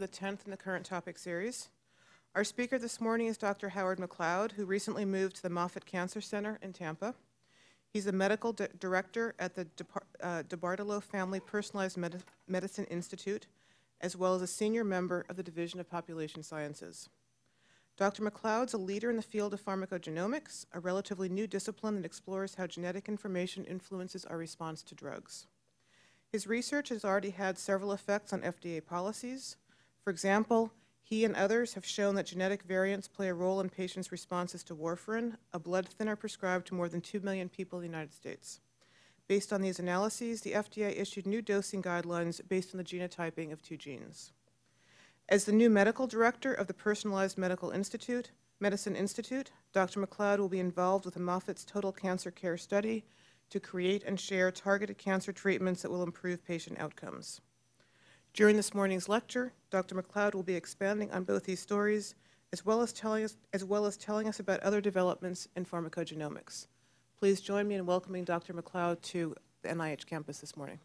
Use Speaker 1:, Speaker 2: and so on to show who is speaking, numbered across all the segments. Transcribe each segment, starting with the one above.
Speaker 1: the 10th in the current topic series. Our speaker this morning is Dr. Howard McLeod, who recently moved to the Moffitt Cancer Center in Tampa. He's a medical di director at the Depar uh, DeBartolo Family Personalized Medi Medicine Institute, as well as a senior member of the Division of Population Sciences. Dr. McLeod's a leader in the field of pharmacogenomics, a relatively new discipline that explores how genetic information influences our response to drugs. His research has already had several effects on FDA policies. For example, he and others have shown that genetic variants play a role in patients' responses to warfarin, a blood thinner prescribed to more than 2 million people in the United States. Based on these analyses, the FDA issued new dosing guidelines based on the genotyping of two genes. As the new medical director of the Personalized Medical Institute, Medicine Institute, Dr. McLeod will be involved with the Moffitt's Total Cancer Care Study to create and share targeted cancer treatments that will improve patient outcomes. During this morning's lecture, Dr. McLeod will be expanding on both these stories, as well as telling us, as well as telling us about other developments in pharmacogenomics. Please join me in welcoming Dr. McLeod to the NIH campus this morning.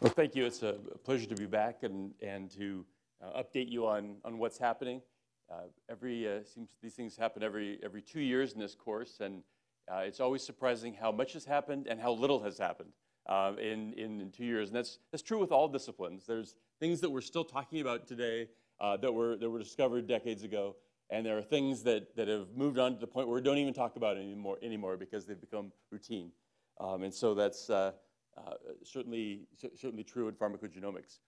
Speaker 2: Well, thank you. It's a pleasure to be back and, and to uh, update you on, on what's happening. Uh, every, uh, seems these things happen every, every two years in this course, and uh, it's always surprising how much has happened and how little has happened uh, in, in, in, two years. And that's, that's true with all disciplines. There's things that we're still talking about today uh, that, were, that were discovered decades ago. And there are things that, that have moved on to the point where we don't even talk about it anymore, anymore because they've become routine. Um, and so that's uh, uh, certainly, certainly true in pharmacogenomics.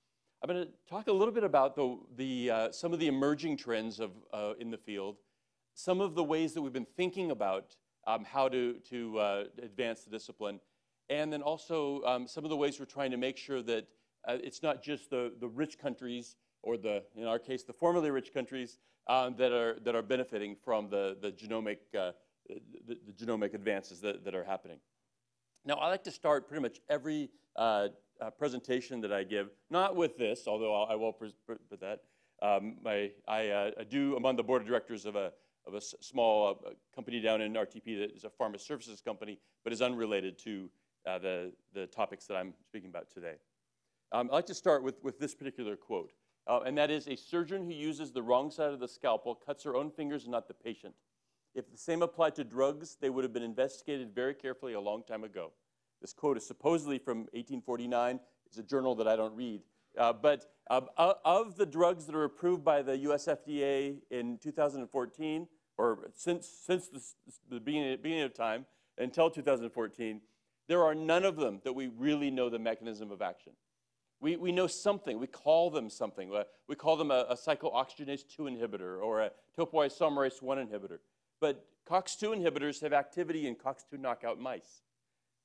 Speaker 2: I'm going to talk a little bit about the, the, uh, some of the emerging trends of, uh, in the field, some of the ways that we've been thinking about um, how to, to advance the discipline, and then also um, some of the ways we're trying to make sure that uh, it's not just the, the rich countries, or the, in our case, the formerly rich countries, um, that, are, that are benefiting from the, the, genomic, uh, the, the, genomic advances that, that are happening. Now, I like to start pretty much every uh, uh, presentation that I give, not with this, although I'll, I will put that. Um, my, I, uh, I, do, I'm on the board of directors of a, of a small uh, company down in RTP that is a pharma services company, but is unrelated to uh, the, the topics that I'm speaking about today. Um, I'd like to start with, with this particular quote, uh, and that is, a surgeon who uses the wrong side of the scalpel cuts her own fingers and not the patient. If the same applied to drugs, they would have been investigated very carefully a long time ago. This quote is supposedly from 1849. It's a journal that I don't read. Uh, but uh, of the drugs that are approved by the US FDA in 2014, or since, since the, the beginning, beginning of time until 2014, there are none of them that we really know the mechanism of action. We, we know something. We call them something. Uh, we call them a, a cyclooxygenase 2 inhibitor or a topoisomerase 1 inhibitor. But COX2 inhibitors have activity in COX2 knockout mice.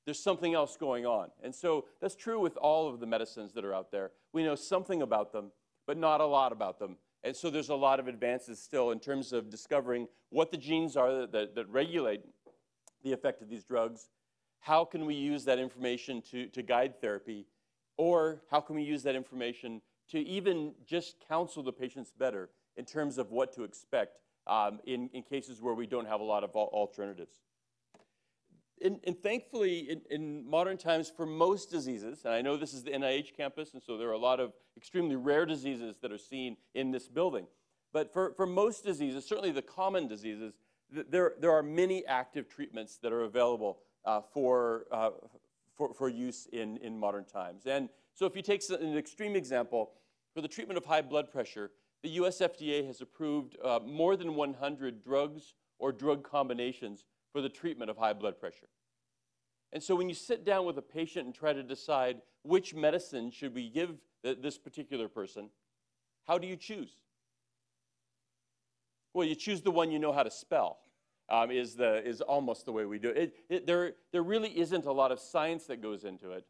Speaker 2: There's something else going on. And so that's true with all of the medicines that are out there. We know something about them, but not a lot about them. And so there's a lot of advances still in terms of discovering what the genes are that, that, that regulate the effect of these drugs how can we use that information to, to guide therapy? Or how can we use that information to even just counsel the patients better in terms of what to expect um, in, in cases where we don't have a lot of alternatives? And, and thankfully, in, in, modern times, for most diseases, and I know this is the NIH campus, and so there are a lot of extremely rare diseases that are seen in this building. But for, for most diseases, certainly the common diseases, there, there are many active treatments that are available uh, for, uh, for, for use in, in modern times. And so if you take an extreme example, for the treatment of high blood pressure, the US FDA has approved uh, more than 100 drugs or drug combinations for the treatment of high blood pressure. And so when you sit down with a patient and try to decide which medicine should we give th this particular person, how do you choose? Well, you choose the one you know how to spell um, is, the, is almost the way we do it. It, it. There, there really isn't a lot of science that goes into it.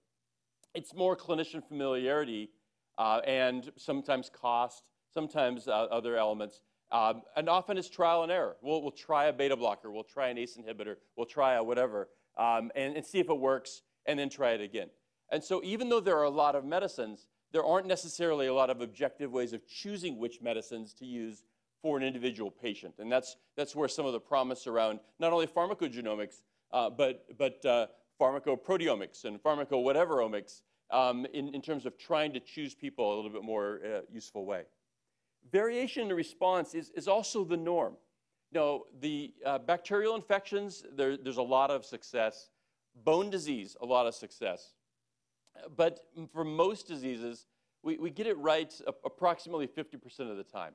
Speaker 2: It's more clinician familiarity uh, and sometimes cost, sometimes uh, other elements. Um, and often it's trial and error. We'll, we'll try a beta blocker, we'll try an ACE inhibitor, we'll try a whatever, um, and, and see if it works, and then try it again. And so even though there are a lot of medicines, there aren't necessarily a lot of objective ways of choosing which medicines to use for an individual patient. And that's, that's where some of the promise around not only pharmacogenomics, uh, but, but uh, pharmacoproteomics and pharmaco whatever omics um, in, in terms of trying to choose people a little bit more uh, useful way. Variation in the response is, is also the norm. No, the uh, bacterial infections, there, there's a lot of success. Bone disease, a lot of success. But for most diseases, we, we get it right approximately 50% of the time.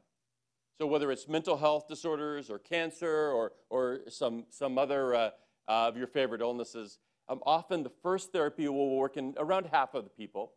Speaker 2: So whether it's mental health disorders or cancer or, or some, some other uh, uh, of your favorite illnesses, um, often the first therapy will work in around half of the people.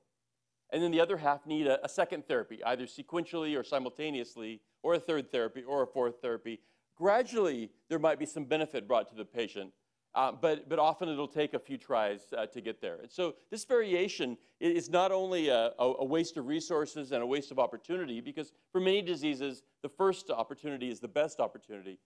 Speaker 2: And then the other half need a, a second therapy, either sequentially or simultaneously, or a third therapy or a fourth therapy. Gradually, there might be some benefit brought to the patient, uh, but, but often it'll take a few tries uh, to get there. And so this variation is not only a, a, waste of resources and a waste of opportunity, because for many diseases, the first opportunity is the best opportunity,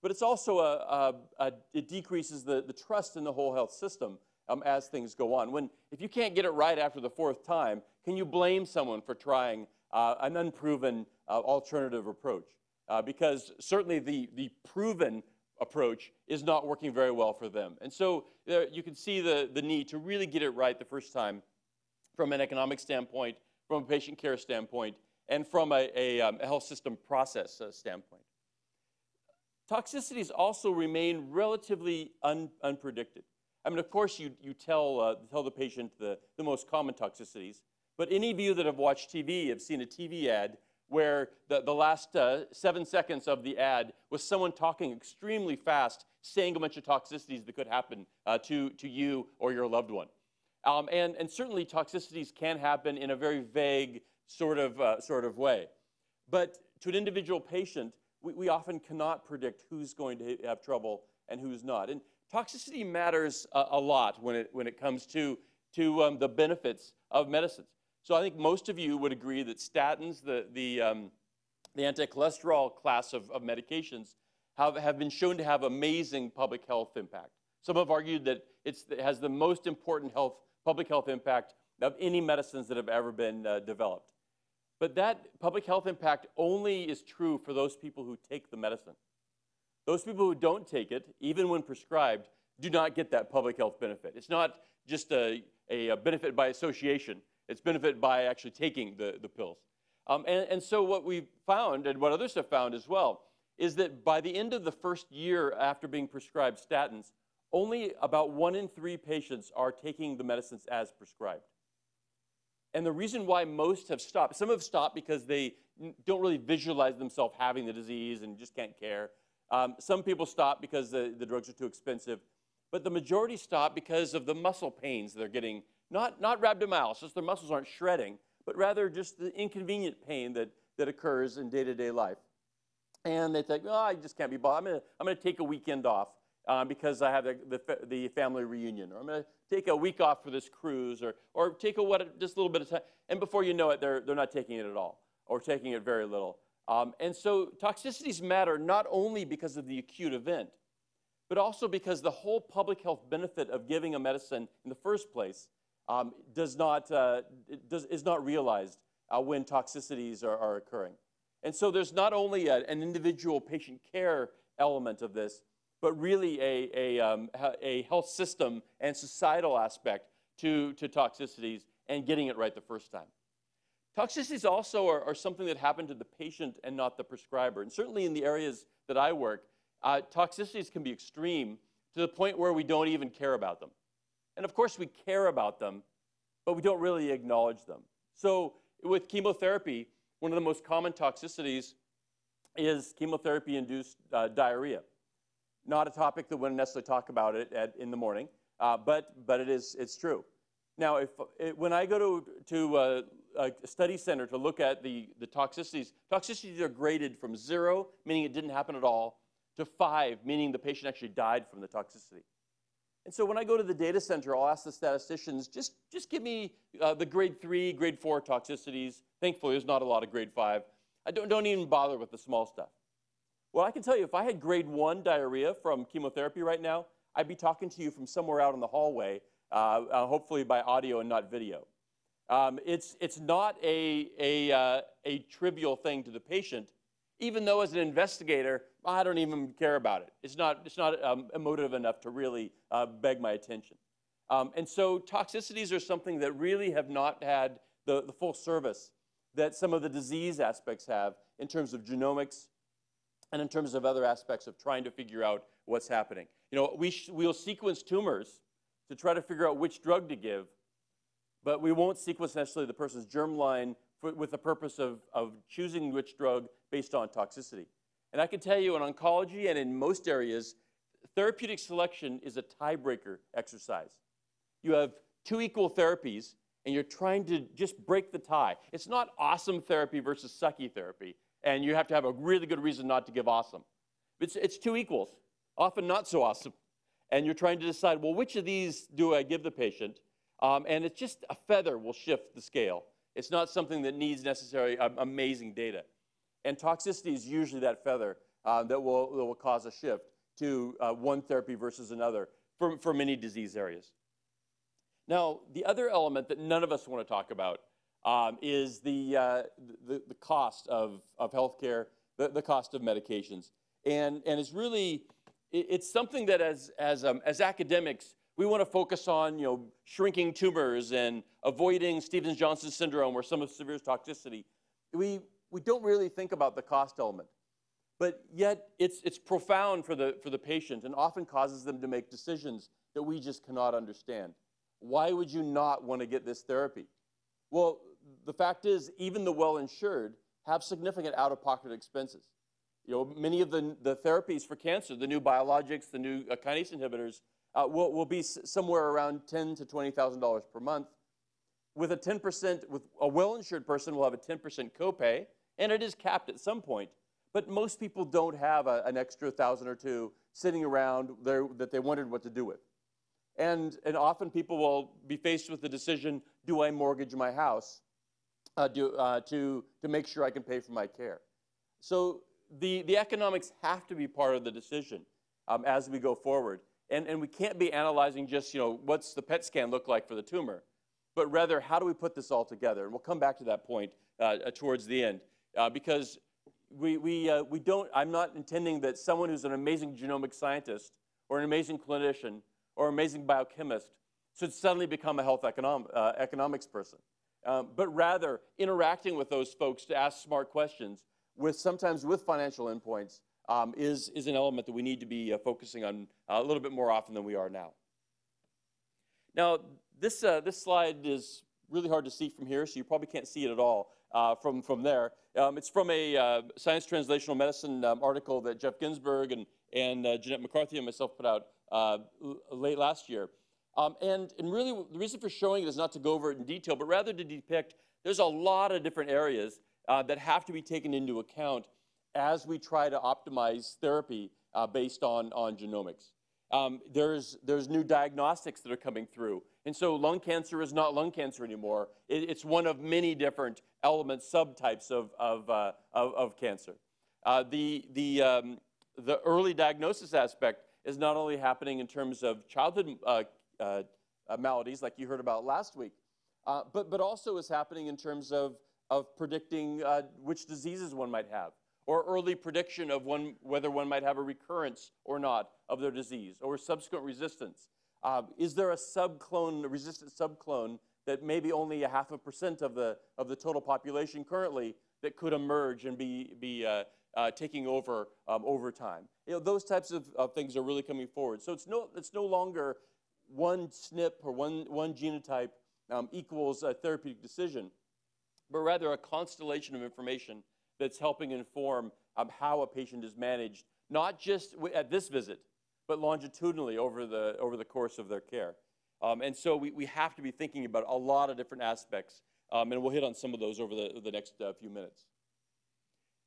Speaker 2: but it's also a, a it decreases the, the trust in the whole health system um, as things go on. When, if you can't get it right after the fourth time, can you blame someone for trying uh, an unproven uh, alternative approach? Uh, because certainly the, the proven approach is not working very well for them. And so there, you can see the, the need to really get it right the first time from an economic standpoint, from a patient care standpoint, and from a, a, um, a health system process uh, standpoint. Toxicities also remain relatively un, unpredicted. I mean, of course, you, you tell, uh, tell the patient the, the most common toxicities, but any of you that have watched TV have seen a TV ad where the, the last uh, seven seconds of the ad was someone talking extremely fast, saying a bunch of toxicities that could happen uh, to, to you or your loved one. Um, and, and certainly toxicities can happen in a very vague sort of, uh, sort of way. But to an individual patient, we, we often cannot predict who's going to have trouble and who's not. And toxicity matters a, a lot when it, when it comes to, to um, the benefits of medicines. So I think most of you would agree that statins, the, the, um, the anti-cholesterol class of, of medications, have, have been shown to have amazing public health impact. Some have argued that it has the most important health, public health impact of any medicines that have ever been uh, developed. But that public health impact only is true for those people who take the medicine. Those people who don't take it, even when prescribed, do not get that public health benefit. It's not just a, a benefit by association. It's benefit by actually taking the, the pills. Um, and, and so what we've found, and what others have found as well, is that by the end of the first year after being prescribed statins, only about one in three patients are taking the medicines as prescribed. And the reason why most have stopped, some have stopped because they don't really visualize themselves having the disease and just can't care. Um, some people stop because the, the drugs are too expensive. But the majority stop because of the muscle pains they're getting not, not rhabdomyolysis, their muscles aren't shredding, but rather just the inconvenient pain that, that occurs in day-to-day life. And they think, oh, I just can't be bothered. I'm I'm gonna take a weekend off uh, because I have the, the, the, family reunion, or I'm gonna take a week off for this cruise, or, or take a what, just a little bit of time. And before you know it, they're, they're not taking it at all, or taking it very little. Um, and so toxicities matter not only because of the acute event, but also because the whole public health benefit of giving a medicine in the first place um, does not, uh, does, is not realized uh, when toxicities are, are, occurring. And so there's not only a, an individual patient care element of this, but really a, a, um, a health system and societal aspect to, to toxicities and getting it right the first time. Toxicities also are, are, something that happen to the patient and not the prescriber. And certainly in the areas that I work, uh, toxicities can be extreme to the point where we don't even care about them. And of course, we care about them, but we don't really acknowledge them. So with chemotherapy, one of the most common toxicities is chemotherapy-induced uh, diarrhea. Not a topic that we necessarily talk about it at, in the morning, uh, but, but it is, it's true. Now, if, it, when I go to, to uh, a study center to look at the, the toxicities, toxicities are graded from zero, meaning it didn't happen at all, to five, meaning the patient actually died from the toxicity. And so when I go to the data center, I'll ask the statisticians, just, just give me uh, the grade three, grade four toxicities. Thankfully, there's not a lot of grade five. I don't, don't even bother with the small stuff. Well, I can tell you, if I had grade one diarrhea from chemotherapy right now, I'd be talking to you from somewhere out in the hallway, uh, uh, hopefully by audio and not video. Um, it's, it's not a, a, uh, a trivial thing to the patient, even though as an investigator, I don't even care about it. It's not, it's not um, emotive enough to really uh, beg my attention. Um, and so toxicities are something that really have not had the, the full service that some of the disease aspects have in terms of genomics and in terms of other aspects of trying to figure out what's happening. You know, we we'll sequence tumors to try to figure out which drug to give, but we won't sequence necessarily the person's germline for, with the purpose of, of choosing which drug based on toxicity. And I can tell you in oncology and in most areas, therapeutic selection is a tiebreaker exercise. You have two equal therapies, and you're trying to just break the tie. It's not awesome therapy versus sucky therapy, and you have to have a really good reason not to give awesome. It's, it's two equals, often not so awesome. And you're trying to decide, well, which of these do I give the patient? Um, and it's just a feather will shift the scale. It's not something that needs necessarily um, amazing data. And toxicity is usually that feather uh, that, will, that will cause a shift to uh, one therapy versus another for, for many disease areas. Now, the other element that none of us want to talk about um, is the, uh, the, the, cost of, of healthcare, the, the cost of medications. And, and it's really, it, it's something that as, as, um, as academics, we want to focus on you know, shrinking tumors and avoiding Stevens-Johnson syndrome or some of severe toxicity. We, we don't really think about the cost element. But yet, it's, it's profound for the, for the patient and often causes them to make decisions that we just cannot understand. Why would you not want to get this therapy? Well, the fact is, even the well-insured have significant out-of-pocket expenses. You know, many of the, the therapies for cancer, the new biologics, the new uh, kinase inhibitors, uh, will, will be somewhere around ten to $20,000 per month. With a 10%, with a well-insured person will have a 10% copay, and it is capped at some point. But most people don't have a, an extra thousand or two sitting around there that they wondered what to do with. And, and often people will be faced with the decision, do I mortgage my house uh, do, uh, to, to make sure I can pay for my care? So the, the economics have to be part of the decision um, as we go forward. And, and we can't be analyzing just, you know, what's the PET scan look like for the tumor, but rather how do we put this all together? And we'll come back to that point uh, uh towards the end uh, because we, we, uh, we don't, I'm not intending that someone who's an amazing genomic scientist or an amazing clinician or amazing biochemist should suddenly become a health uh, economics person. Um, but rather interacting with those folks to ask smart questions with sometimes with financial endpoints um, is, is an element that we need to be uh, focusing on a little bit more often than we are now. Now, this, uh, this slide is really hard to see from here, so you probably can't see it at all uh, from, from there. Um, it's from a uh, Science Translational Medicine um, article that Jeff Ginsburg and, and uh, Jeanette McCarthy and myself put out uh, late last year. Um, and, and really, the reason for showing it is not to go over it in detail, but rather to depict there's a lot of different areas uh, that have to be taken into account as we try to optimize therapy uh, based on, on genomics. Um, there's, there's new diagnostics that are coming through. And so lung cancer is not lung cancer anymore. It, it's one of many different elements, subtypes of, of, uh, of, of, cancer. Uh, the, the, um, the early diagnosis aspect is not only happening in terms of childhood uh, uh, maladies like you heard about last week, uh, but, but also is happening in terms of, of predicting uh, which diseases one might have or early prediction of one, whether one might have a recurrence or not of their disease or subsequent resistance. Uh, is there a subclone, a resistant subclone that maybe only a half a percent of the, of the total population currently that could emerge and be, be uh, uh, taking over um, over time? You know, those types of, of things are really coming forward. So it's no, it's no longer one SNP or one, one genotype um, equals a therapeutic decision, but rather a constellation of information that's helping inform um, how a patient is managed, not just at this visit, but longitudinally over the, over the course of their care. Um, and so we, we have to be thinking about a lot of different aspects, um, and we'll hit on some of those over the, the next uh, few minutes.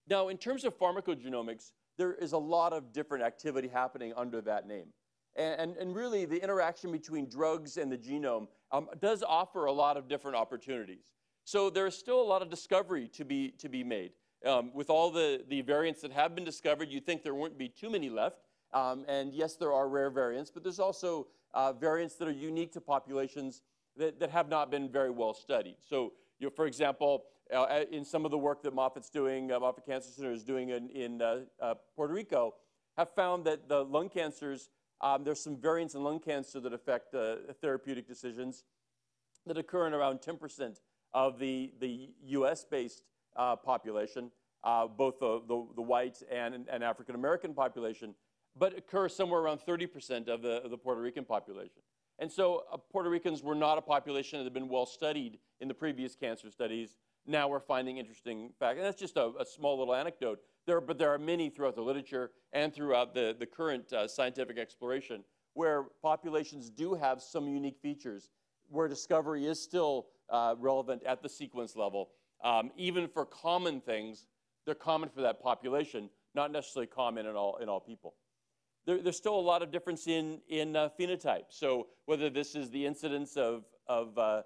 Speaker 2: Now, in terms of pharmacogenomics, there is a lot of different activity happening under that name. And, and, and really, the interaction between drugs and the genome um, does offer a lot of different opportunities. So there's still a lot of discovery to be, to be made. Um, with all the, the variants that have been discovered, you'd think there wouldn't be too many left. Um, and yes, there are rare variants, but there's also uh, variants that are unique to populations that, that have not been very well studied. So, you know, for example, uh, in some of the work that Moffitt's doing, uh, Moffitt Cancer Center is doing in, in uh, uh, Puerto Rico, have found that the lung cancers Um, there's some variants in lung cancer that affect uh, therapeutic decisions that occur in around 10% of the, the US-based uh, population, uh, both the, the, the, white and, and African American population, but occur somewhere around 30% of the, of the Puerto Rican population. And so uh, Puerto Ricans were not a population that had been well studied in the previous cancer studies. Now we're finding interesting facts. And that's just a, a, small little anecdote. There, but there are many throughout the literature and throughout the, the current uh, scientific exploration where populations do have some unique features where discovery is still uh, relevant at the sequence level. Um, even for common things, they're common for that population, not necessarily common in all, in all people. There, there's still a lot of difference in, in uh, phenotype. So whether this is the incidence of, of uh,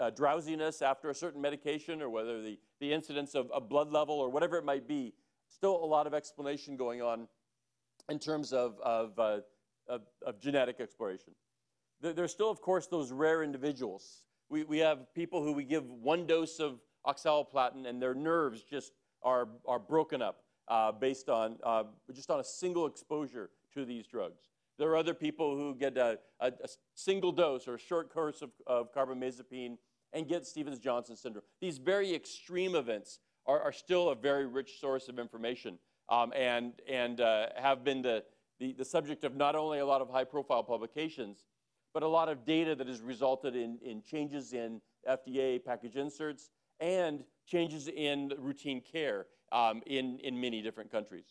Speaker 2: uh, drowsiness after a certain medication or whether the, the incidence of a blood level or whatever it might be, still a lot of explanation going on in terms of, of, uh, of, of genetic exploration. There's still, of course, those rare individuals. We, we have people who we give one dose of oxaliplatin and their nerves just are, are broken up uh, based on uh, just on a single exposure to these drugs. There are other people who get a, a, a single dose or a short course of, of carbamazepine and get Stevens-Johnson syndrome. These very extreme events are, are, still a very rich source of information um, and, and uh, have been the, the, the, subject of not only a lot of high-profile publications, but a lot of data that has resulted in, in changes in FDA package inserts and changes in routine care um, in, in many different countries.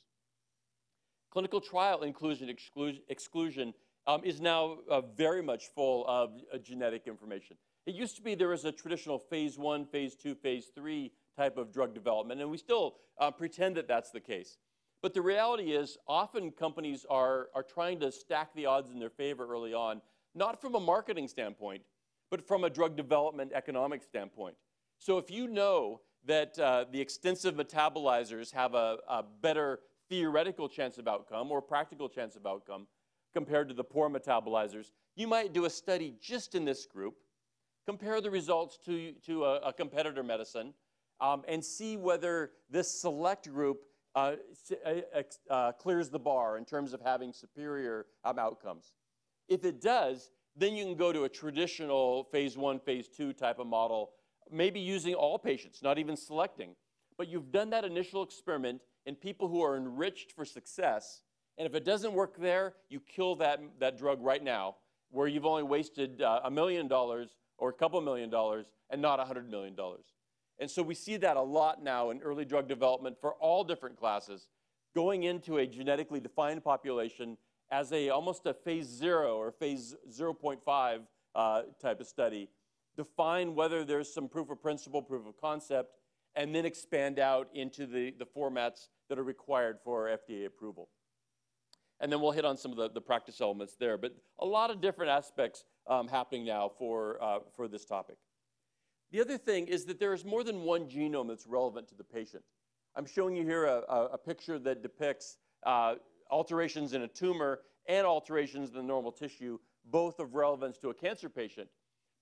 Speaker 2: Clinical trial inclusion exclusion, exclusion um, is now uh, very much full of uh, genetic information. It used to be there was a traditional phase one, phase two, phase three type of drug development, and we still uh, pretend that that's the case. But the reality is often companies are, are trying to stack the odds in their favor early on, not from a marketing standpoint, but from a drug development economic standpoint. So if you know that uh, the extensive metabolizers have a, a better theoretical chance of outcome or practical chance of outcome compared to the poor metabolizers, you might do a study just in this group, compare the results to, to a, a competitor medicine, um, and see whether this select group uh, uh, uh, clears the bar in terms of having superior um, outcomes. If it does, then you can go to a traditional phase one, phase two type of model, maybe using all patients, not even selecting. But you've done that initial experiment in people who are enriched for success. And if it doesn't work there, you kill that, that drug right now, where you've only wasted uh, a million dollars or a couple million dollars and not a hundred million dollars. And so we see that a lot now in early drug development for all different classes, going into a genetically defined population as a almost a phase zero or phase 0.5 uh, type of study, define whether there's some proof of principle, proof of concept, and then expand out into the, the formats that are required for FDA approval. And then we'll hit on some of the, the practice elements there. But a lot of different aspects um, happening now for, uh, for this topic. The other thing is that there is more than one genome that's relevant to the patient. I'm showing you here a, a, a picture that depicts uh, alterations in a tumor and alterations in the normal tissue, both of relevance to a cancer patient.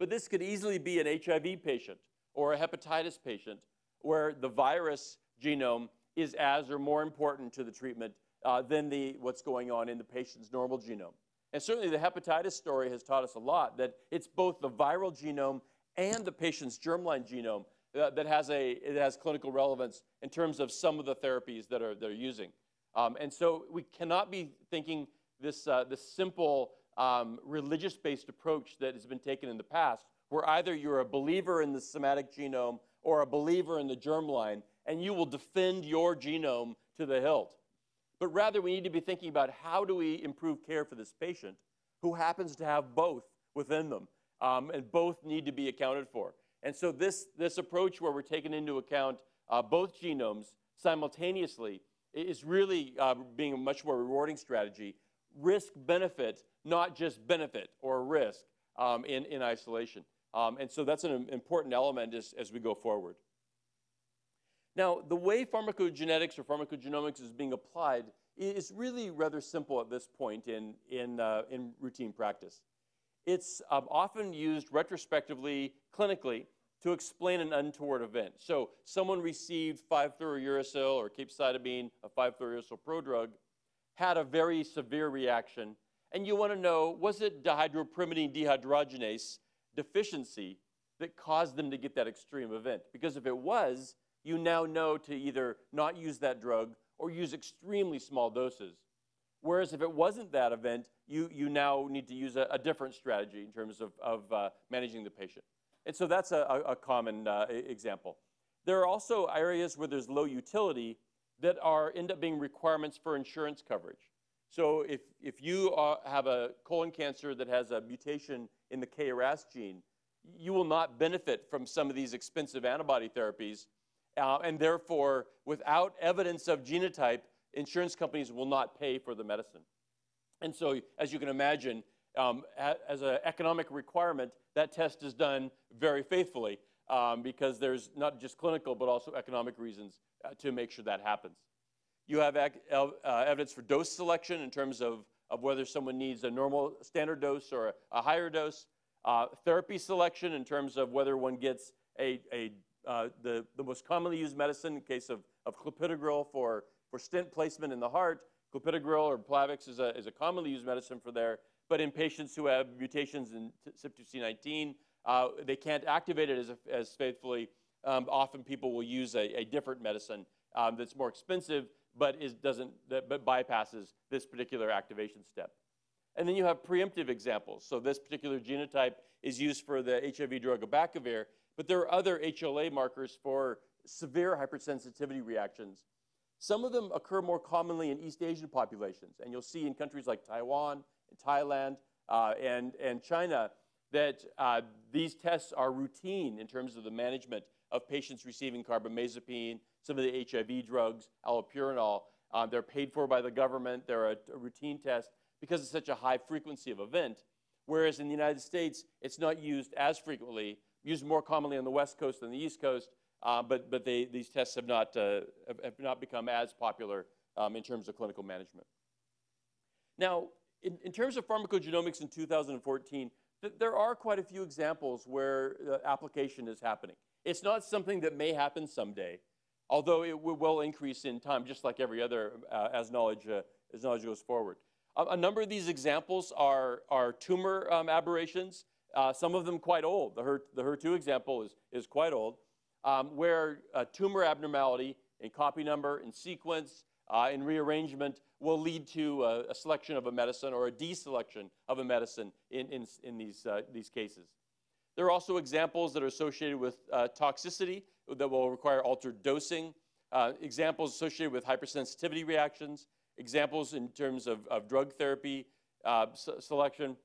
Speaker 2: But this could easily be an HIV patient or a hepatitis patient where the virus genome is as or more important to the treatment uh, than the, what's going on in the patient's normal genome. And certainly the hepatitis story has taught us a lot that it's both the viral genome and the patient's germline genome uh, that has, a, it has clinical relevance in terms of some of the therapies that are, they're using. Um, and so we cannot be thinking this, uh, this simple um, religious-based approach that has been taken in the past, where either you're a believer in the somatic genome or a believer in the germline, and you will defend your genome to the hilt. But rather, we need to be thinking about how do we improve care for this patient who happens to have both within them, um, and both need to be accounted for. And so this, this approach where we're taking into account uh, both genomes simultaneously is really uh, being a much more rewarding strategy. Risk benefit, not just benefit or risk um, in, in isolation. Um, and so that's an important element as, as we go forward. Now, the way pharmacogenetics or pharmacogenomics is being applied is really rather simple at this point in, in, uh, in routine practice. It's um, often used retrospectively, clinically, to explain an untoward event. So someone received 5-fluorouracil or capecitabine, a 5-fluorouracil prodrug, had a very severe reaction, And you want to know was it dihydropyrimidine dehydrogenase deficiency that caused them to get that extreme event? Because if it was, you now know to either not use that drug or use extremely small doses. Whereas if it wasn't that event, you, you now need to use a, a different strategy in terms of, of uh, managing the patient. And so that's a, a common uh, example. There are also areas where there's low utility that are end up being requirements for insurance coverage. So if, if you are, have a colon cancer that has a mutation in the KRAS gene, you will not benefit from some of these expensive antibody therapies. Uh, and therefore, without evidence of genotype, insurance companies will not pay for the medicine. And so, as you can imagine, um, as an economic requirement, that test is done very faithfully um, because there's not just clinical but also economic reasons uh, to make sure that happens. You have uh, evidence for dose selection in terms of, of whether someone needs a normal standard dose or a, a higher dose. Uh, therapy selection in terms of whether one gets a, a uh, the, the most commonly used medicine in case of, of clopidogrel for, for stent placement in the heart. Clopidogrel or Plavix is a, is a commonly used medicine for there. But in patients who have mutations in CYP2C19, uh, they can't activate it as, as faithfully. Um, often people will use a, a different medicine um, that's more expensive, but is, doesn't, but bypasses this particular activation step. And then you have preemptive examples. So this particular genotype is used for the HIV drug abacavir, but there are other HLA markers for severe hypersensitivity reactions. Some of them occur more commonly in East Asian populations, and you'll see in countries like Taiwan, and Thailand, uh, and, and China that uh, these tests are routine in terms of the management of patients receiving carbamazepine, some of the HIV drugs, allopurinol. Uh, they're paid for by the government. They're a, a, routine test because it's such a high frequency of event. Whereas in the United States, it's not used as frequently, used more commonly on the West Coast than the East Coast, uh, but, but they, these tests have not, uh, have, not become as popular um, in terms of clinical management. Now, in, in terms of pharmacogenomics in 2014, th there are quite a few examples where uh, application is happening. It's not something that may happen someday, although it will increase in time, just like every other uh, as, knowledge, uh, as knowledge goes forward. A, number of these examples are, are tumor um, aberrations, uh, some of them quite old. The, HER, the HER2 example is, is quite old, um, where tumor abnormality in copy number, in sequence, uh, in rearrangement will lead to a, a, selection of a medicine or a deselection of a medicine in, in, in these, uh, these cases. There are also examples that are associated with uh, toxicity that will require altered dosing, uh, examples associated with hypersensitivity reactions, examples in terms of, of drug therapy uh, selection,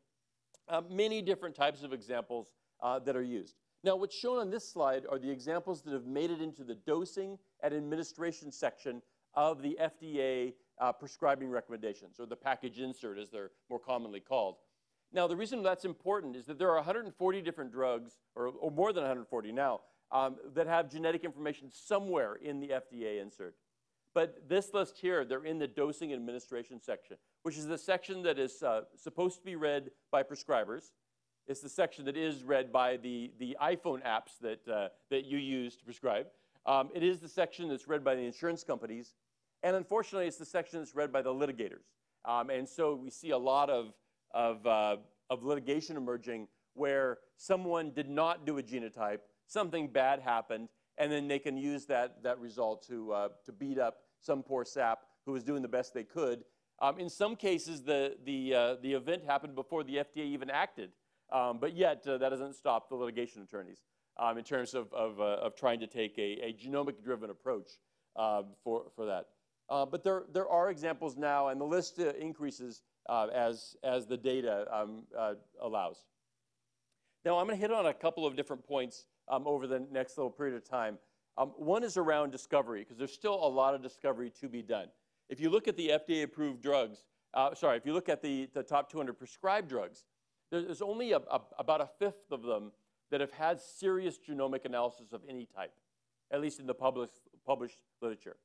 Speaker 2: uh, many different types of examples uh, that are used. Now, what's shown on this slide are the examples that have made it into the dosing and administration section of the FDA uh, prescribing recommendations, or the package insert as they're more commonly called. Now, the reason that's important is that there are 140 different drugs, or, or more than 140 now, um, that have genetic information somewhere in the FDA insert. But this list here, they're in the dosing administration section, which is the section that is uh, supposed to be read by prescribers. It's the section that is read by the, the iPhone apps that, uh, that you use to prescribe. Um, it is the section that's read by the insurance companies. And unfortunately, it's the section that's read by the litigators. Um, and so we see a lot of of, uh, of litigation emerging where someone did not do a genotype, something bad happened, and then they can use that, that result to, uh, to beat up some poor sap who was doing the best they could. Um, in some cases, the, the, uh, the event happened before the FDA even acted, um, but yet uh, that doesn't stop the litigation attorneys um, in terms of, of, uh, of trying to take a, a genomic-driven approach uh, for, for that. Uh, but there, there are examples now, and the list increases uh, as, as the data um, uh, allows. Now, I'm going to hit on a couple of different points um, over the next little period of time. Um, one is around discovery, because there's still a lot of discovery to be done. If you look at the FDA-approved drugs, uh, sorry, if you look at the, the top 200 prescribed drugs, there's only a, a, about a fifth of them that have had serious genomic analysis of any type, at least in the published, published literature.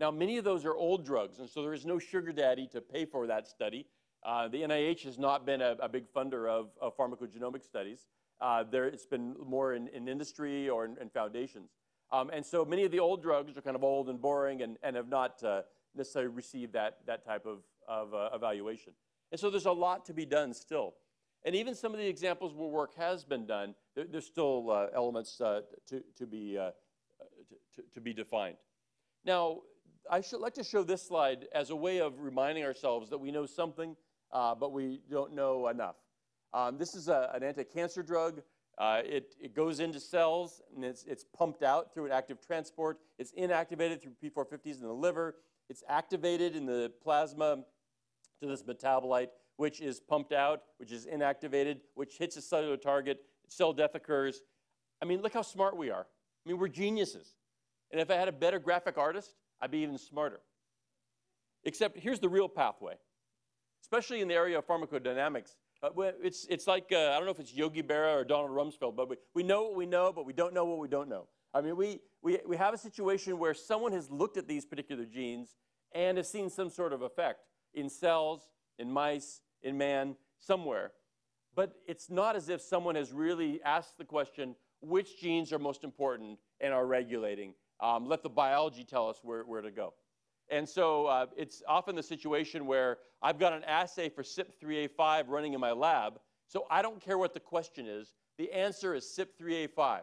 Speaker 2: Now, many of those are old drugs, and so there is no sugar daddy to pay for that study. Uh, the NIH has not been a, a big funder of, of pharmacogenomic studies. Uh, there, it's been more in, in industry or in, in foundations. Um, and so many of the old drugs are kind of old and boring and, and have not uh, necessarily received that, that type of, of uh, evaluation. And so there's a lot to be done still. And even some of the examples where work has been done, there, there's still uh, elements uh, to, to, be, uh, to, to, be defined. Now, I should like to show this slide as a way of reminding ourselves that we know something, uh, but we don't know enough. Um, this is a, an anti-cancer drug. Uh, it, it, goes into cells and it's, it's, pumped out through an active transport. It's inactivated through P450s in the liver. It's activated in the plasma to this metabolite, which is pumped out, which is inactivated, which hits a cellular target. Cell death occurs. I mean, look how smart we are. I mean, we're geniuses. And if I had a better graphic artist, I'd be even smarter. Except here's the real pathway, especially in the area of pharmacodynamics. Uh, it's, it's like, uh, I don't know if it's Yogi Berra or Donald Rumsfeld, but we, we know what we know, but we don't know what we don't know. I mean, we, we, we have a situation where someone has looked at these particular genes and has seen some sort of effect in cells, in mice, in man, somewhere. But it's not as if someone has really asked the question, which genes are most important and are regulating? Um, let the biology tell us where, where to go. And so uh, it's often the situation where I've got an assay for CYP3A5 running in my lab, so I don't care what the question is. The answer is CYP3A5.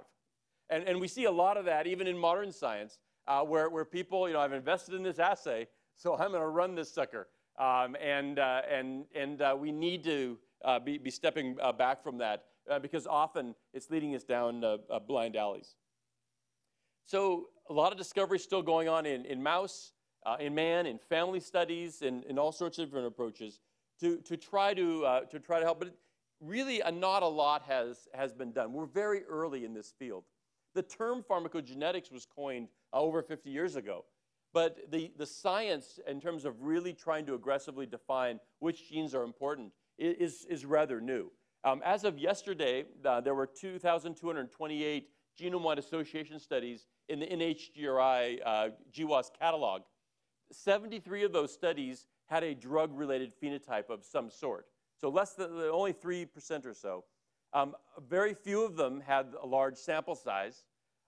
Speaker 2: And, and we see a lot of that even in modern science, uh, where, where people, you know, I've invested in this assay, so I'm going to run this sucker. Um, and, uh, and, and uh, we need to uh, be, be stepping uh, back from that because often it's leading us down blind alleys. So a lot of discovery still going on in, in mouse uh, in man, in family studies, in, in all sorts of different approaches to, to, try, to, uh, to try to help. But really, a, not a lot has, has been done. We're very early in this field. The term pharmacogenetics was coined uh, over 50 years ago. But the, the science, in terms of really trying to aggressively define which genes are important, is, is rather new. Um, as of yesterday, uh, there were 2,228 genome-wide association studies in the NHGRI uh, GWAS catalog 73 of those studies had a drug-related phenotype of some sort. So less than, only 3% or so. Um, very few of them had a large sample size.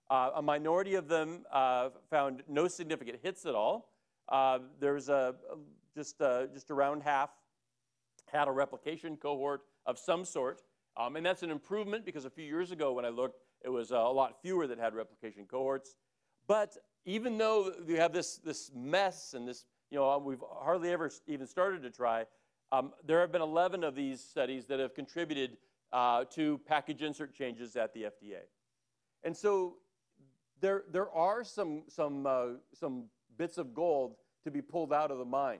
Speaker 2: Uh, a minority of them uh, found no significant hits at all. Uh, there's a, just, uh, just around half had a replication cohort of some sort. Um, and that's an improvement because a few years ago when I looked, it was a lot fewer that had replication cohorts. But even though we have this, this mess and this, you know, we've hardly ever even started to try, um, there have been 11 of these studies that have contributed uh, to package insert changes at the FDA. And so there, there are some, some, uh, some bits of gold to be pulled out of the mine.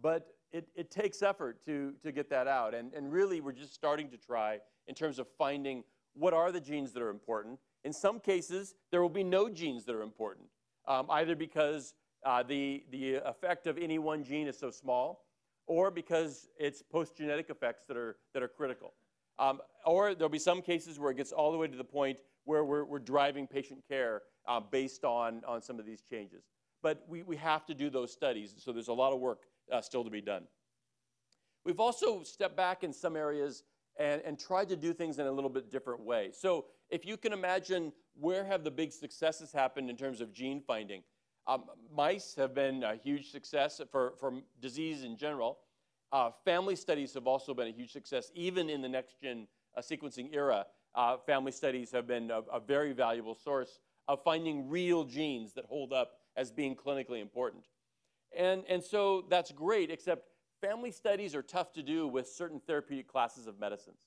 Speaker 2: But it, it takes effort to, to get that out. And, and really, we're just starting to try in terms of finding what are the genes that are important. In some cases, there will be no genes that are important um, either because uh, the, the effect of any one gene is so small, or because it's post-genetic effects that are, that are critical. Um, or there'll be some cases where it gets all the way to the point where we're, we're driving patient care uh, based on, on some of these changes. But we, we have to do those studies, so there's a lot of work uh, still to be done. We've also stepped back in some areas and, and tried to do things in a little bit different way. So if you can imagine where have the big successes happened in terms of gene finding, um, mice have been a huge success for, for disease in general. Uh, family studies have also been a huge success, even in the next-gen uh, sequencing era. Uh, family studies have been a, a very valuable source of finding real genes that hold up as being clinically important. And, and so that's great, except family studies are tough to do with certain therapeutic classes of medicines.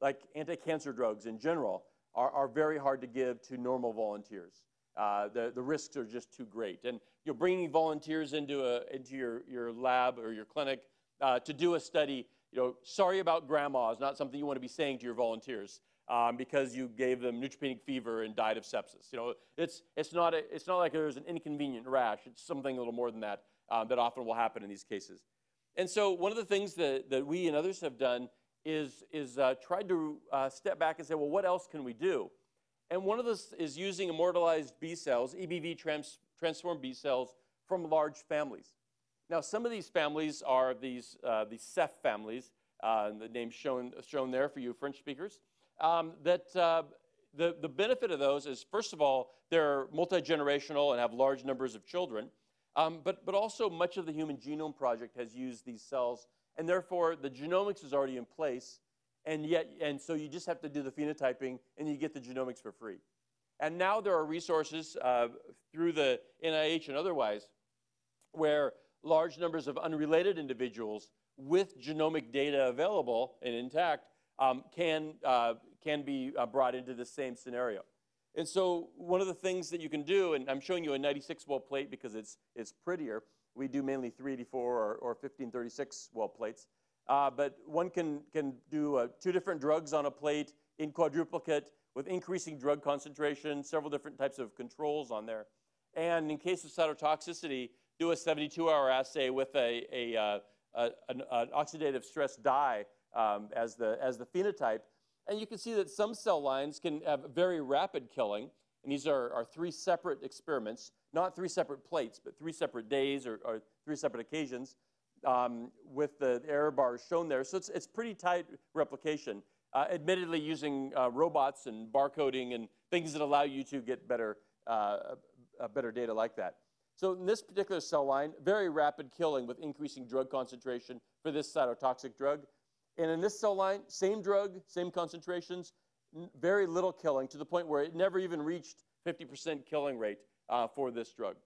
Speaker 2: Like anti-cancer drugs in general are, are very hard to give to normal volunteers. Uh, the, the risks are just too great. And you're bringing volunteers into, a, into your, your lab or your clinic uh, to do a study, you know, sorry about grandma is not something you want to be saying to your volunteers um, because you gave them neutropenic fever and died of sepsis. You know, it's, it's, not a, it's not like there's an inconvenient rash. It's something a little more than that um, that often will happen in these cases. And so one of the things that, that we and others have done is, is uh, tried to uh, step back and say, well, what else can we do? And one of this is using immortalized B cells, EBV trans transformed B cells from large families. Now, some of these families are these, uh, these Ceph families, uh, the name shown, shown there for you French speakers, um, that uh, the, the benefit of those is, first of all, they're multi-generational and have large numbers of children. Um, but, but also much of the Human Genome Project has used these cells and therefore the genomics is already in place, and yet, and so you just have to do the phenotyping, and you get the genomics for free. And now there are resources uh, through the NIH and otherwise where large numbers of unrelated individuals with genomic data available and intact um, can, uh, can be uh, brought into the same scenario. And so one of the things that you can do, and I'm showing you a 96 well plate because it's, it's prettier. We do mainly 384 or, or 1536 well plates. Uh, but one can, can do uh, two different drugs on a plate in quadruplicate with increasing drug concentration, several different types of controls on there. And in case of cytotoxicity, do a 72-hour assay with a, a, uh, a an, an, oxidative stress dye um, as, the, as the phenotype. And you can see that some cell lines can have very rapid killing. And these are, are three separate experiments, not three separate plates, but three separate days or, or three separate occasions um, with the error bars shown there. So it's, it's pretty tight replication uh, admittedly using uh, robots and barcoding and things that allow you to get better, uh, better data like that. So in this particular cell line, very rapid killing with increasing drug concentration for this cytotoxic drug. And in this cell line, same drug, same concentrations, very little killing to the point where it never even reached 50% killing rate uh, for this drug.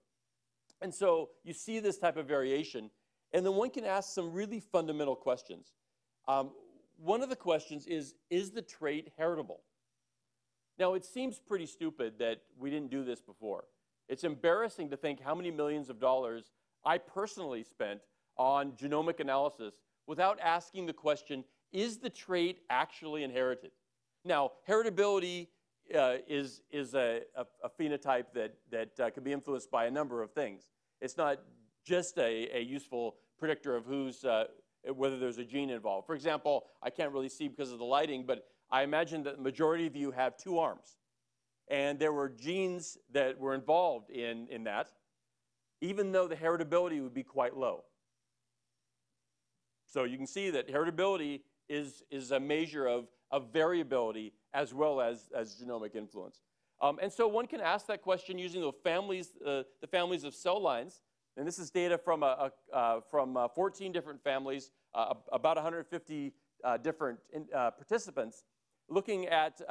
Speaker 2: And so you see this type of variation, and then one can ask some really fundamental questions. Um, one of the questions is, is the trait heritable? Now, it seems pretty stupid that we didn't do this before. It's embarrassing to think how many millions of dollars I personally spent on genomic analysis without asking the question, is the trait actually inherited? Now, heritability uh, is, is a, a, a, phenotype that, that uh, can be influenced by a number of things. It's not just a, a useful predictor of who's, uh, whether there's a gene involved. For example, I can't really see because of the lighting, but I imagine that the majority of you have two arms. And there were genes that were involved in, in that, even though the heritability would be quite low. So you can see that heritability is, is a measure of, of variability as well as, as genomic influence. Um, and so one can ask that question using the families, uh, the families of cell lines and this is data from, a, a uh, from uh, 14 different families, uh, about 150 uh, different in, uh, participants, looking at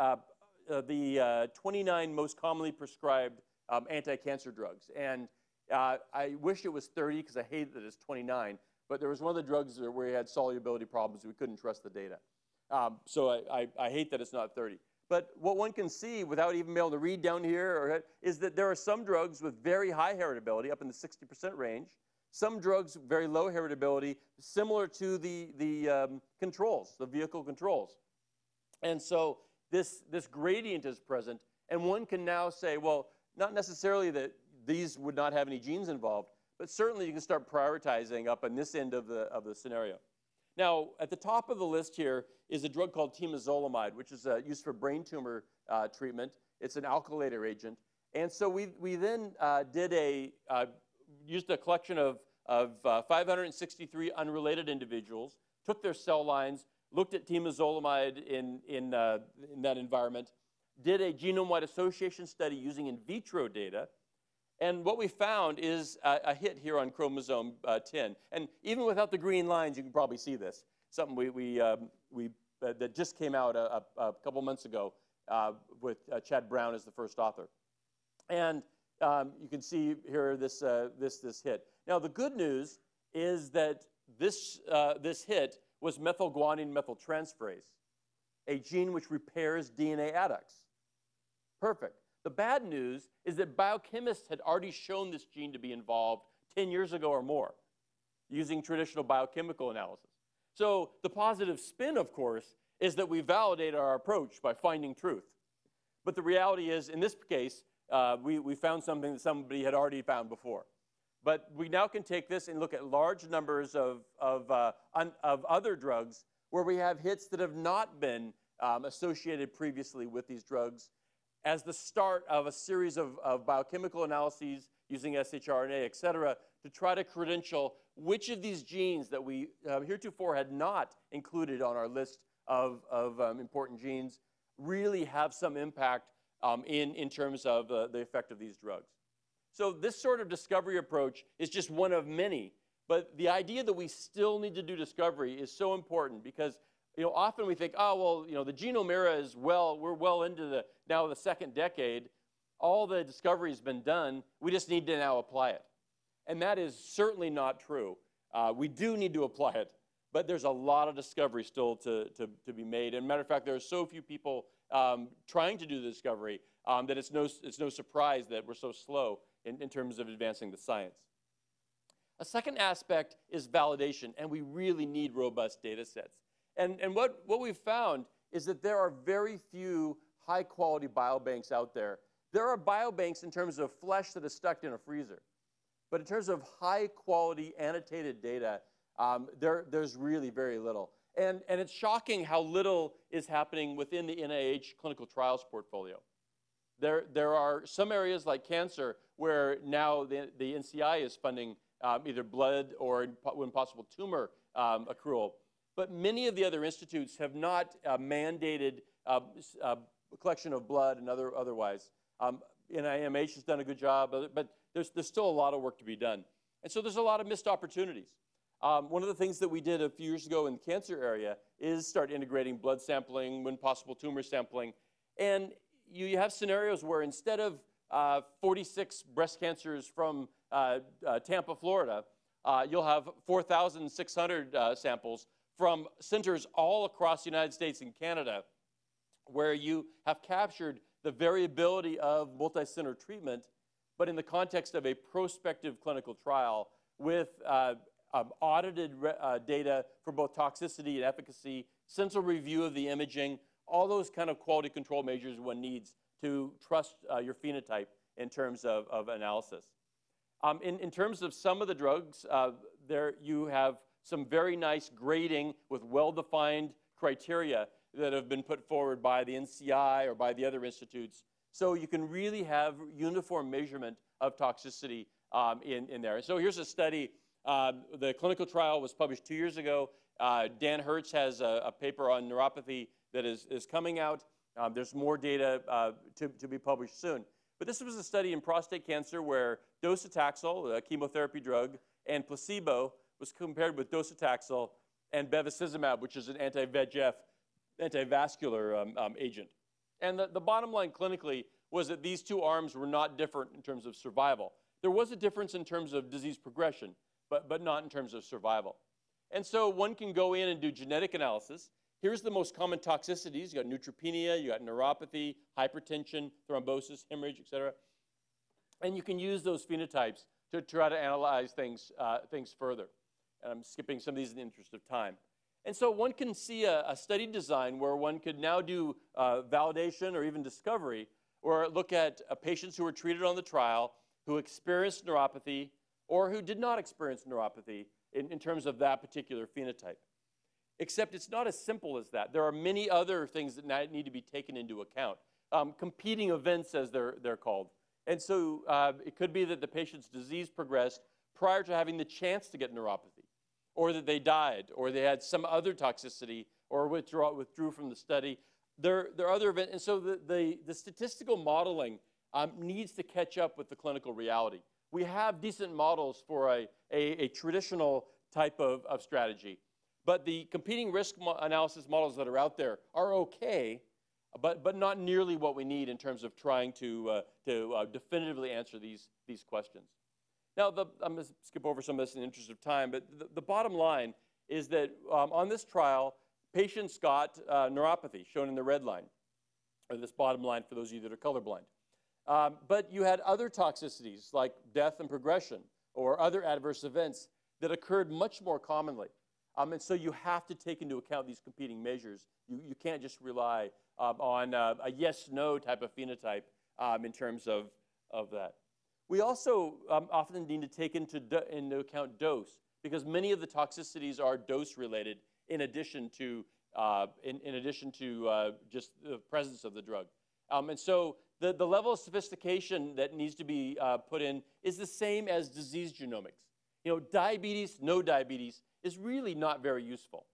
Speaker 2: the 29 most commonly prescribed um, anti-cancer drugs. And I wish it was 30 because I hate that it's 29, but there was one of the drugs where we had solubility problems. We couldn't trust the data. Um, so I, I, I hate that it's not 30. But what one can see without even being able to read down here is that there are some drugs with very high heritability, up in the 60% range, some drugs very low heritability, similar to the, the um, controls, the vehicle controls. And so this, this gradient is present, and one can now say, well, not necessarily that these would not have any genes involved, but certainly you can start prioritizing up on this end of the, of the scenario. Now, at the top of the list here is a drug called temozolomide, which is uh, used for brain tumor uh, treatment. It's an alkylator agent. And so we, we then uh, did a, uh, used a collection of, of uh, 563 unrelated individuals, took their cell lines, looked at temozolomide in, in, uh, in that environment, did a genome-wide association study using in vitro data, and what we found is a, a hit here on chromosome uh, 10. And even without the green lines, you can probably see this. Something we, we, um, we, uh, that just came out a, a, a couple months ago uh, with uh, Chad Brown as the first author. And um, you can see here this, uh, this, this hit. Now, the good news is that this, uh, this hit was methylguanine methyltransferase, a gene which repairs DNA adducts. Perfect. The bad news is that biochemists had already shown this gene to be involved 10 years ago or more using traditional biochemical analysis. So the positive spin, of course, is that we validate our approach by finding truth. But the reality is, in this case, uh, we, we found something that somebody had already found before. But we now can take this and look at large numbers of, of, uh, un, of other drugs where we have hits that have not been um, associated previously with these drugs as the start of a series of, of biochemical analyses using shRNA, et cetera, to try to credential which of these genes that we uh, heretofore had not included on our list of, of um, important genes really have some impact um, in, in terms of uh, the effect of these drugs. So this sort of discovery approach is just one of many, But the idea that we still need to do discovery is so important because you know, often we think, oh, well, you know, the genome era is well, we're well into the now the second decade. All the discovery has been done. We just need to now apply it. And that is certainly not true. Uh, we do need to apply it, but there's a lot of discovery still to, to, to be made. And matter of fact, there are so few people um, trying to do the discovery um, that it's no, it's no surprise that we're so slow in, in terms of advancing the science. A second aspect is validation, and we really need robust data sets. And, and what, what we've found is that there are very few high quality biobanks out there. There are biobanks in terms of flesh that is stuck in a freezer. But in terms of high quality annotated data, um, there, there's really very little. And, and it's shocking how little is happening within the NIH clinical trials portfolio. There, there are some areas like cancer where now the, the NCI is funding um, either blood or, when possible, tumor um, accrual. But many of the other institutes have not uh, mandated uh, uh, collection of blood and other, otherwise. Um, NIMH has done a good job, but there's, there's still a lot of work to be done. And so there's a lot of missed opportunities. Um, one of the things that we did a few years ago in the cancer area is start integrating blood sampling, when possible tumor sampling. And you, you have scenarios where instead of uh, 46 breast cancers from uh, uh, Tampa, Florida, uh, you'll have 4,600 uh, samples from centers all across the United States and Canada where you have captured the variability of multi-center treatment, but in the context of a prospective clinical trial with uh, um, audited uh, data for both toxicity and efficacy, central review of the imaging, all those kind of quality control measures one needs to trust uh, your phenotype in terms of, of analysis. Um, in, in, terms of some of the drugs, uh, there you have some very nice grading with well-defined criteria that have been put forward by the NCI or by the other institutes. So you can really have uniform measurement of toxicity um, in, in there. So here's a study. Um, the clinical trial was published two years ago. Uh, Dan Hertz has a, a, paper on neuropathy that is, is coming out. Um, there's more data uh, to, to be published soon. But this was a study in prostate cancer where docetaxel, a chemotherapy drug, and placebo was compared with docetaxel and bevacizumab, which is an anti-VEGF, anti-vascular um, um, agent. And the, the bottom line clinically was that these two arms were not different in terms of survival. There was a difference in terms of disease progression, but, but not in terms of survival. And so one can go in and do genetic analysis. Here's the most common toxicities. You got neutropenia, you got neuropathy, hypertension, thrombosis, hemorrhage, et cetera. And you can use those phenotypes to try to analyze things, uh, things further. And I'm skipping some of these in the interest of time. And so one can see a, a study design where one could now do uh, validation or even discovery, or look at uh, patients who were treated on the trial who experienced neuropathy or who did not experience neuropathy in, in terms of that particular phenotype. Except it's not as simple as that. There are many other things that need to be taken into account. Um, competing events, as they're, they're called. And so uh, it could be that the patient's disease progressed prior to having the chance to get neuropathy or that they died, or they had some other toxicity, or withdraw, withdrew from the study. There, there are other events, and so the, the, the statistical modeling um, needs to catch up with the clinical reality. We have decent models for a, a, a traditional type of, of strategy, but the competing risk mo analysis models that are out there are okay, but, but not nearly what we need in terms of trying to, uh, to uh, definitively answer these, these questions. Now, the, I'm going to skip over some of this in the interest of time, but the, the bottom line is that um, on this trial, patients got uh, neuropathy, shown in the red line, or this bottom line for those of you that are colorblind. Um, but you had other toxicities like death and progression or other adverse events that occurred much more commonly. Um, and so you have to take into account these competing measures. You, you can't just rely um, on uh, a yes-no type of phenotype um, in terms of, of that. We also um, often need to take into, into account dose because many of the toxicities are dose related in addition to, uh, in, in, addition to uh, just the presence of the drug. Um, and so the, the level of sophistication that needs to be uh, put in is the same as disease genomics. You know, diabetes, no diabetes is really not very useful.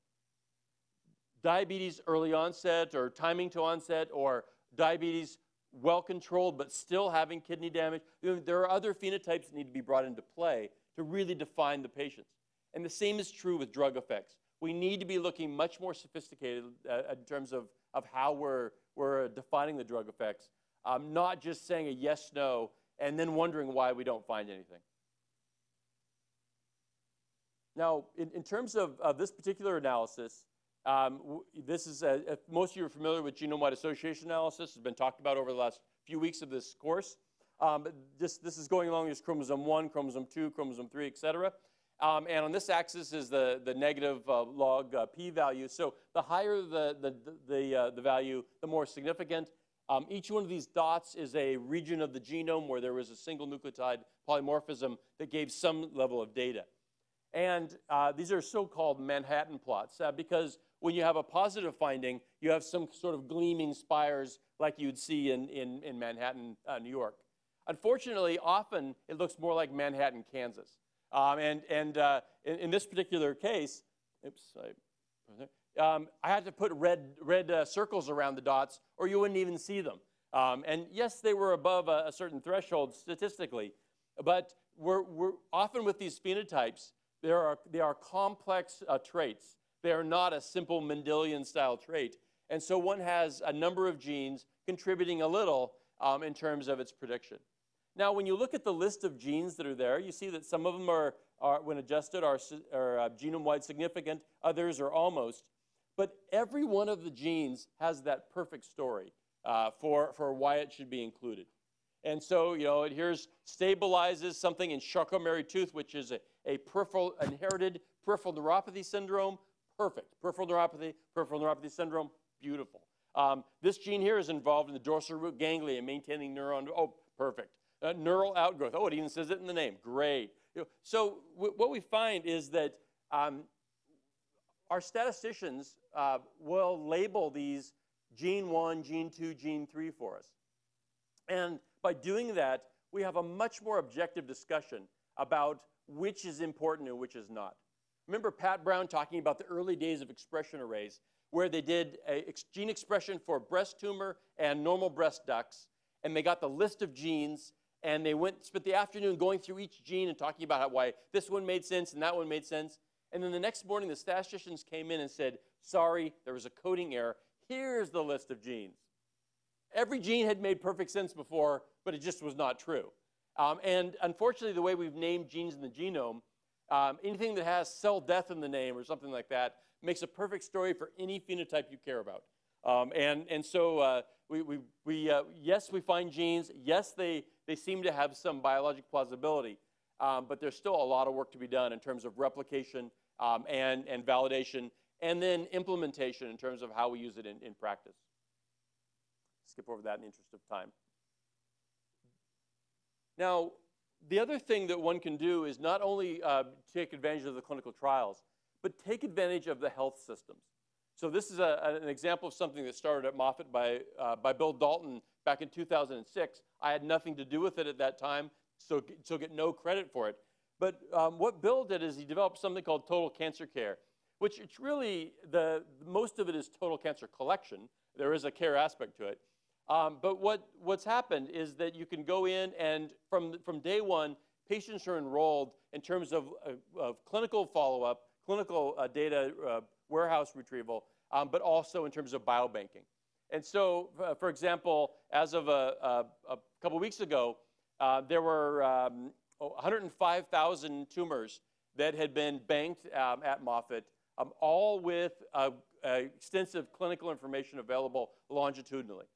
Speaker 2: Diabetes early onset or timing to onset or diabetes well controlled but still having kidney damage. There are other phenotypes that need to be brought into play to really define the patients. And the same is true with drug effects. We need to be looking much more sophisticated uh, in terms of, of how we're, we're defining the drug effects, um, not just saying a yes, no, and then wondering why we don't find anything. Now, in, in terms of, of this particular analysis, um, this is, a, most of you are familiar with genome-wide association analysis, It's been talked about over the last few weeks of this course. Um, this, this is going along as chromosome 1, chromosome 2, chromosome 3, et cetera. Um, and on this axis is the, the negative uh, log uh, p-value. So the higher the, the, the, uh, the value, the more significant. Um, each one of these dots is a region of the genome where there was a single nucleotide polymorphism that gave some level of data. And uh, these are so-called Manhattan plots uh, because when you have a positive finding, you have some sort of gleaming spires like you'd see in, in, in Manhattan, uh, New York. Unfortunately, often it looks more like Manhattan, Kansas. Um, and and uh, in, in, this particular case, oops, I, um, I had to put red, red uh, circles around the dots or you wouldn't even see them. Um, and yes, they were above a, a, certain threshold statistically, but we're, we're often with these phenotypes, there are, they are complex uh, traits. They are not a simple Mendelian style trait. And so one has a number of genes contributing a little um, in terms of its prediction. Now, when you look at the list of genes that are there, you see that some of them are, are when adjusted, are, are uh, genome-wide significant, others are almost. But every one of the genes has that perfect story uh, for, for why it should be included. And so, you know, it here's stabilizes something in Charcot-Marie-Tooth, which is a, a peripheral inherited peripheral neuropathy syndrome. Perfect. Peripheral neuropathy, peripheral neuropathy syndrome, beautiful. Um, this gene here is involved in the dorsal root ganglia, maintaining neuron. Oh, perfect. Uh, neural outgrowth. Oh, it even says it in the name. Great. So what we find is that um, our statisticians uh, will label these gene 1, gene 2, gene 3 for us. And by doing that, we have a much more objective discussion about which is important and which is not. Remember Pat Brown talking about the early days of expression arrays, where they did a gene expression for breast tumor and normal breast ducts, and they got the list of genes, and they went spent the afternoon going through each gene and talking about how, why this one made sense and that one made sense. And then the next morning, the statisticians came in and said, sorry, there was a coding error. Here's the list of genes. Every gene had made perfect sense before, but it just was not true. Um, and unfortunately, the way we've named genes in the genome, um, anything that has cell death in the name or something like that makes a perfect story for any phenotype you care about. Um, and, and so uh, we, we, we uh, yes, we find genes. Yes, they, they seem to have some biologic plausibility. Um, but there's still a lot of work to be done in terms of replication um, and, and validation, and then implementation in terms of how we use it in, in practice. Skip over that in the interest of time. Now, the other thing that one can do is not only uh, take advantage of the clinical trials, but take advantage of the health systems. So this is a, an example of something that started at Moffitt by, uh, by Bill Dalton back in 2006. I had nothing to do with it at that time, so, so get no credit for it. But um, what Bill did is he developed something called Total Cancer Care, which it's really, the, most of it is total cancer collection. There is a care aspect to it. Um, but what, what's happened is that you can go in and from, from day one, patients are enrolled in terms of, uh, of clinical follow-up, clinical uh, data uh, warehouse retrieval, um, but also in terms of biobanking. And so, uh, for example, as of a, a, a couple weeks ago, uh, there were um, 105,000 tumors that had been banked um, at Moffitt, um, all with uh, extensive clinical information available longitudinally.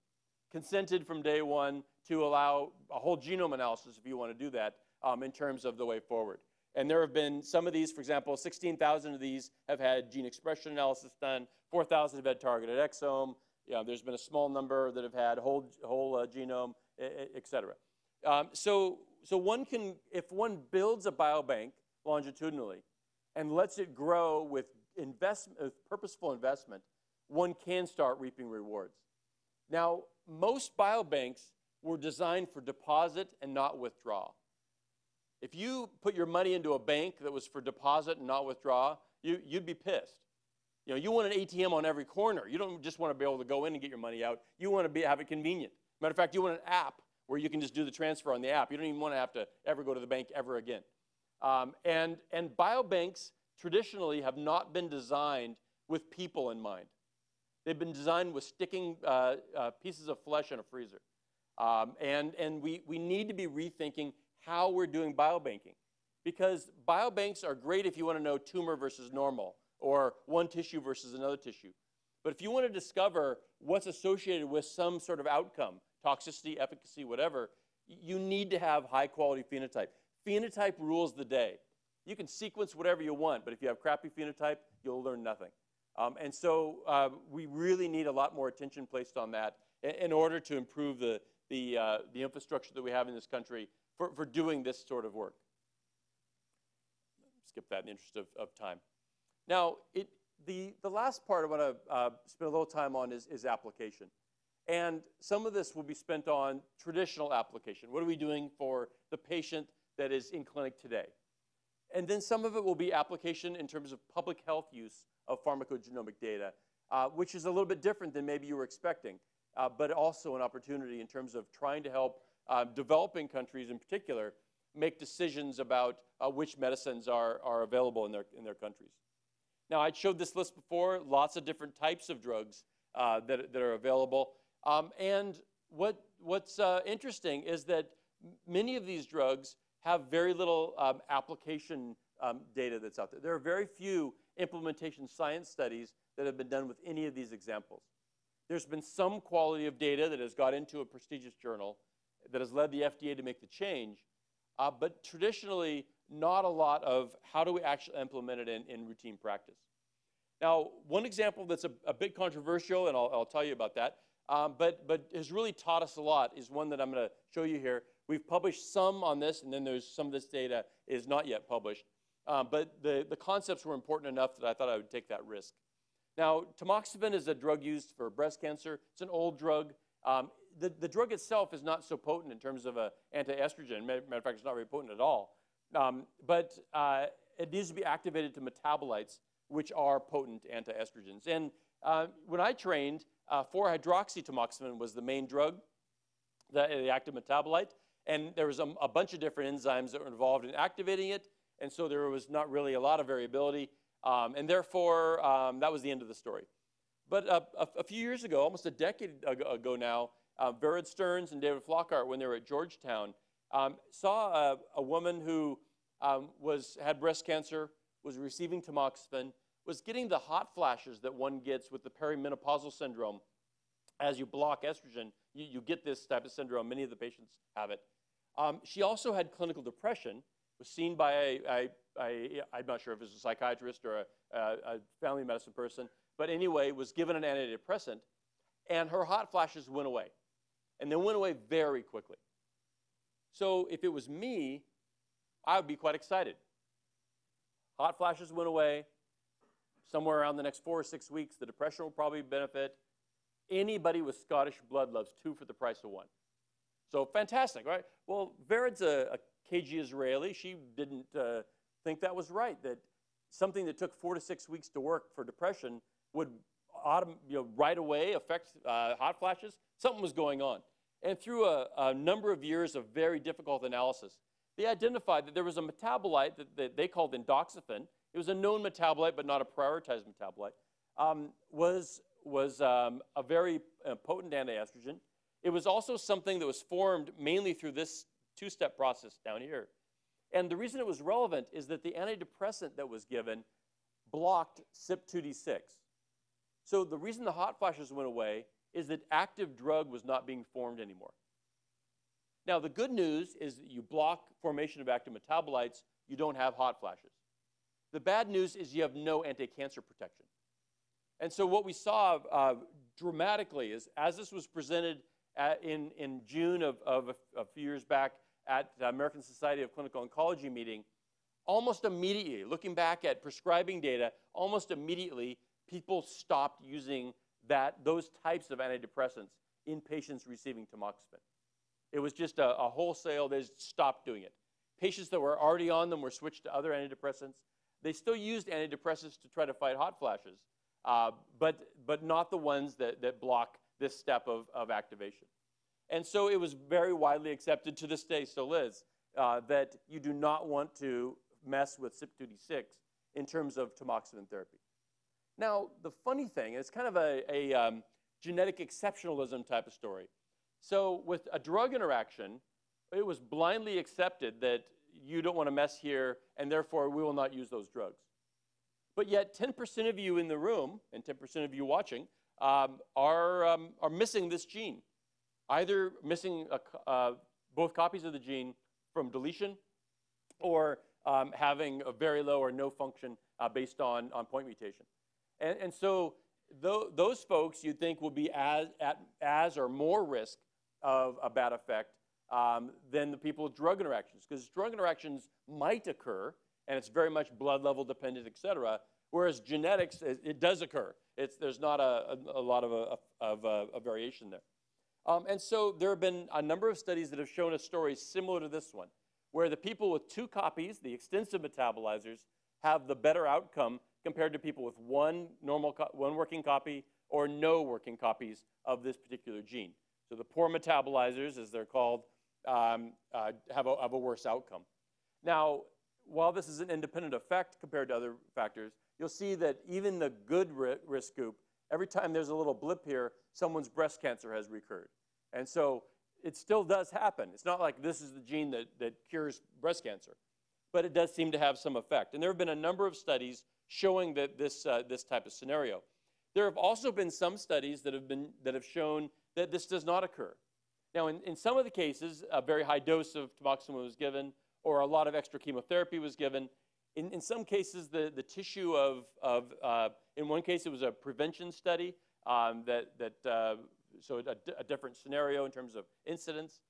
Speaker 2: Consented from day one to allow a whole genome analysis if you want to do that um, in terms of the way forward. And there have been some of these, for example, 16,000 of these have had gene expression analysis done, 4,000 have had targeted exome, you know, there's been a small number that have had whole, whole uh, genome, et cetera. Um, so, so one can, if one builds a biobank longitudinally and lets it grow with, investment, with purposeful investment, one can start reaping rewards. Now, most biobanks were designed for deposit and not withdrawal. If you put your money into a bank that was for deposit and not withdraw, you, you'd be pissed. You know, you want an ATM on every corner. You don't just want to be able to go in and get your money out. You want to be, have it convenient. Matter of fact, you want an app where you can just do the transfer on the app. You don't even want to have to ever go to the bank ever again. Um, and, and biobanks traditionally have not been designed with people in mind. They've been designed with sticking uh, uh, pieces of flesh in a freezer. Um, and and we, we need to be rethinking how we're doing biobanking. Because biobanks are great if you want to know tumor versus normal or one tissue versus another tissue. But if you want to discover what's associated with some sort of outcome, toxicity, efficacy, whatever, you need to have high quality phenotype. Phenotype rules the day. You can sequence whatever you want, but if you have crappy phenotype, you'll learn nothing. Um, and so uh, we really need a lot more attention placed on that in, in order to improve the, the, uh, the infrastructure that we have in this country for, for doing this sort of work. Skip that in the interest of, of time. Now, it, the, the last part I want to uh, spend a little time on is, is application. And some of this will be spent on traditional application. What are we doing for the patient that is in clinic today? And then some of it will be application in terms of public health use of pharmacogenomic data, uh, which is a little bit different than maybe you were expecting, uh, but also an opportunity in terms of trying to help uh, developing countries in particular make decisions about uh, which medicines are, are available in their, in their countries. Now, I showed this list before, lots of different types of drugs uh, that, that are available. Um, and what, what's uh, interesting is that many of these drugs have very little um, application um, data that's out there. There are very few implementation science studies that have been done with any of these examples. There's been some quality of data that has got into a prestigious journal that has led the FDA to make the change, uh, but traditionally, not a lot of how do we actually implement it in, in routine practice. Now, one example that's a, a bit controversial, and I'll, I'll, tell you about that, um, but, but has really taught us a lot is one that I'm going to show you here. We've published some on this, and then there's some of this data is not yet published. Um, but the, the concepts were important enough that I thought I would take that risk. Now, tamoxifen is a drug used for breast cancer. It's an old drug. Um, the, the drug itself is not so potent in terms of an anti-estrogen. Matter of fact, it's not very potent at all. Um, but uh, it needs to be activated to metabolites, which are potent anti-estrogens. And uh, when I trained, uh, 4-hydroxytamoxifen was the main drug, the, the active metabolite. And there was a, a bunch of different enzymes that were involved in activating it and so there was not really a lot of variability, um, and therefore um, that was the end of the story. But uh, a, a, few years ago, almost a decade ago, now, uh, Vered Stearns and David Flockhart, when they were at Georgetown, um, saw a, a, woman who um, was, had breast cancer, was receiving tamoxifen, was getting the hot flashes that one gets with the perimenopausal syndrome. As you block estrogen, you, you get this type of syndrome. Many of the patients have it. Um, she also had clinical depression, was seen by a, a, a I'm not sure if it was a psychiatrist or a, a family medicine person, but anyway, was given an antidepressant, and her hot flashes went away. And they went away very quickly. So if it was me, I would be quite excited. Hot flashes went away. Somewhere around the next four or six weeks, the depression will probably benefit. Anybody with Scottish blood loves two for the price of one. So fantastic, right? Well, Vered's a, a KG Israeli, she didn't uh, think that was right, that something that took four to six weeks to work for depression would autom- you know, right away affect uh, hot flashes. Something was going on. And through a, a, number of years of very difficult analysis, they identified that there was a metabolite that, that they called endoxifen. It was a known metabolite, but not a prioritized metabolite. Um, was was um, a very uh, potent antiestrogen. It was also something that was formed mainly through this two-step process down here. And the reason it was relevant is that the antidepressant that was given blocked CYP2D6. So the reason the hot flashes went away is that active drug was not being formed anymore. Now, the good news is that you block formation of active metabolites, you don't have hot flashes. The bad news is you have no anti-cancer protection. And so what we saw uh, dramatically is as this was presented at, in, in June of, of a, a few years back at the American Society of Clinical Oncology meeting, almost immediately, looking back at prescribing data, almost immediately, people stopped using that, those types of antidepressants in patients receiving tamoxifen. It was just a, a wholesale, they stopped doing it. Patients that were already on them were switched to other antidepressants. They still used antidepressants to try to fight hot flashes, uh, but, but not the ones that, that block this step of, of activation. And so it was very widely accepted to this day, still is, uh, that you do not want to mess with CYP2D6 in terms of tamoxifen therapy. Now, the funny thing, it's kind of a, a um, genetic exceptionalism type of story. So with a drug interaction, it was blindly accepted that you don't want to mess here, and therefore we will not use those drugs. But yet 10% of you in the room, and 10% of you watching, um, are, um, are missing this gene. Either missing a, uh, both copies of the gene from deletion, or um, having a very low or no function uh, based on, on point mutation. And, and so th those folks you'd think will be as, at, as or more risk of a bad effect um, than the people with drug interactions, because drug interactions might occur, and it's very much blood level dependent, et cetera, whereas genetics, it, it does occur. It's, there's not a, a, a lot of, a, of a, variation there. Um, and so there have been a number of studies that have shown a story similar to this one, where the people with two copies, the extensive metabolizers, have the better outcome compared to people with one normal, one working copy or no working copies of this particular gene. So the poor metabolizers, as they're called, um, uh, have, a, have a worse outcome. Now, while this is an independent effect compared to other factors, you'll see that even the good risk group, every time there's a little blip here, someone's breast cancer has recurred. And so it still does happen. It's not like this is the gene that, that cures breast cancer, but it does seem to have some effect. And there have been a number of studies showing that this, uh, this type of scenario. There have also been some studies that have, been, that have shown that this does not occur. Now, in, in some of the cases, a very high dose of tamoxifen was given, or a lot of extra chemotherapy was given. In, in some cases, the, the tissue of, of uh, in one case, it was a prevention study um, that, that uh, so a, a, different scenario in terms of incidence.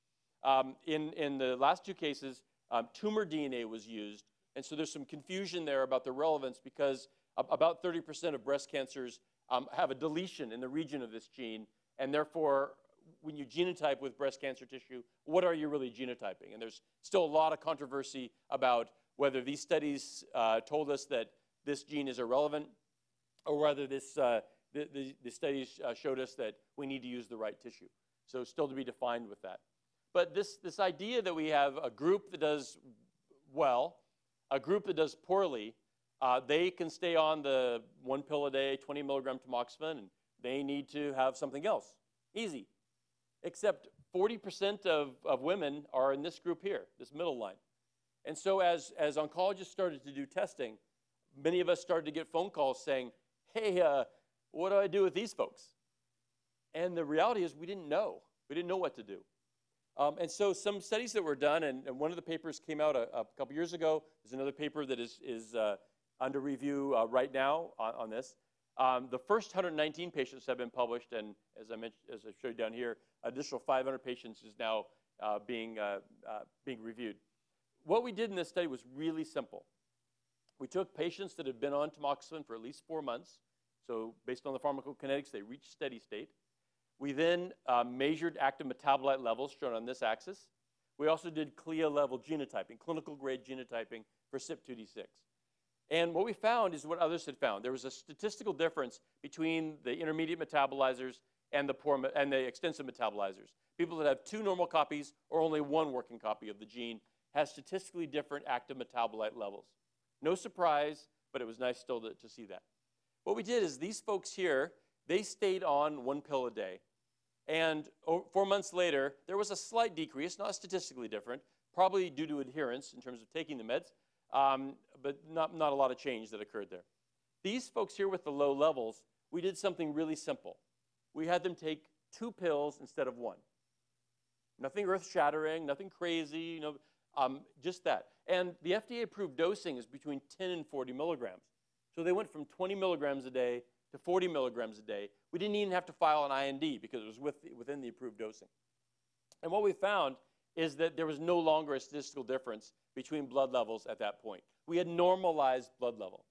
Speaker 2: Um, in, in the last two cases, um, tumor DNA was used, and so there's some confusion there about the relevance because about 30% of breast cancers um, have a deletion in the region of this gene, and therefore when you genotype with breast cancer tissue, what are you really genotyping? And there's still a lot of controversy about whether these studies uh, told us that this gene is irrelevant or whether this, uh, the, the, the, studies uh, showed us that we need to use the right tissue. So still to be defined with that. But this, this idea that we have a group that does well, a group that does poorly, uh, they can stay on the one pill a day, 20 milligram tamoxifen, and they need to have something else. Easy except 40% of, of women are in this group here, this middle line. And so as, as oncologists started to do testing, many of us started to get phone calls saying, hey, uh, what do I do with these folks? And the reality is we didn't know. We didn't know what to do. Um, and so some studies that were done, and, and one of the papers came out a, a, couple years ago. There's another paper that is, is uh, under review uh, right now on, on this. Um, the first 119 patients have been published, and as I mentioned, as I showed you down here, additional 500 patients is now uh, being, uh, uh, being reviewed. What we did in this study was really simple. We took patients that had been on tamoxifen for at least four months, so based on the pharmacokinetics, they reached steady state. We then uh, measured active metabolite levels, shown on this axis. We also did CLIA level genotyping, clinical grade genotyping for CYP2D6. And what we found is what others had found. There was a statistical difference between the intermediate metabolizers and the, poor, and the extensive metabolizers. People that have two normal copies or only one working copy of the gene have statistically different active metabolite levels. No surprise, but it was nice still to, to see that. What we did is these folks here, they stayed on one pill a day. And four months later, there was a slight decrease, not statistically different, probably due to adherence in terms of taking the meds, um, but not, not a lot of change that occurred there. These folks here with the low levels, we did something really simple we had them take two pills instead of one. Nothing earth-shattering, nothing crazy, you know, um, just that. And the FDA-approved dosing is between 10 and 40 milligrams. So they went from 20 milligrams a day to 40 milligrams a day. We didn't even have to file an IND because it was with, within the approved dosing. And what we found is that there was no longer a statistical difference between blood levels at that point. We had normalized blood level.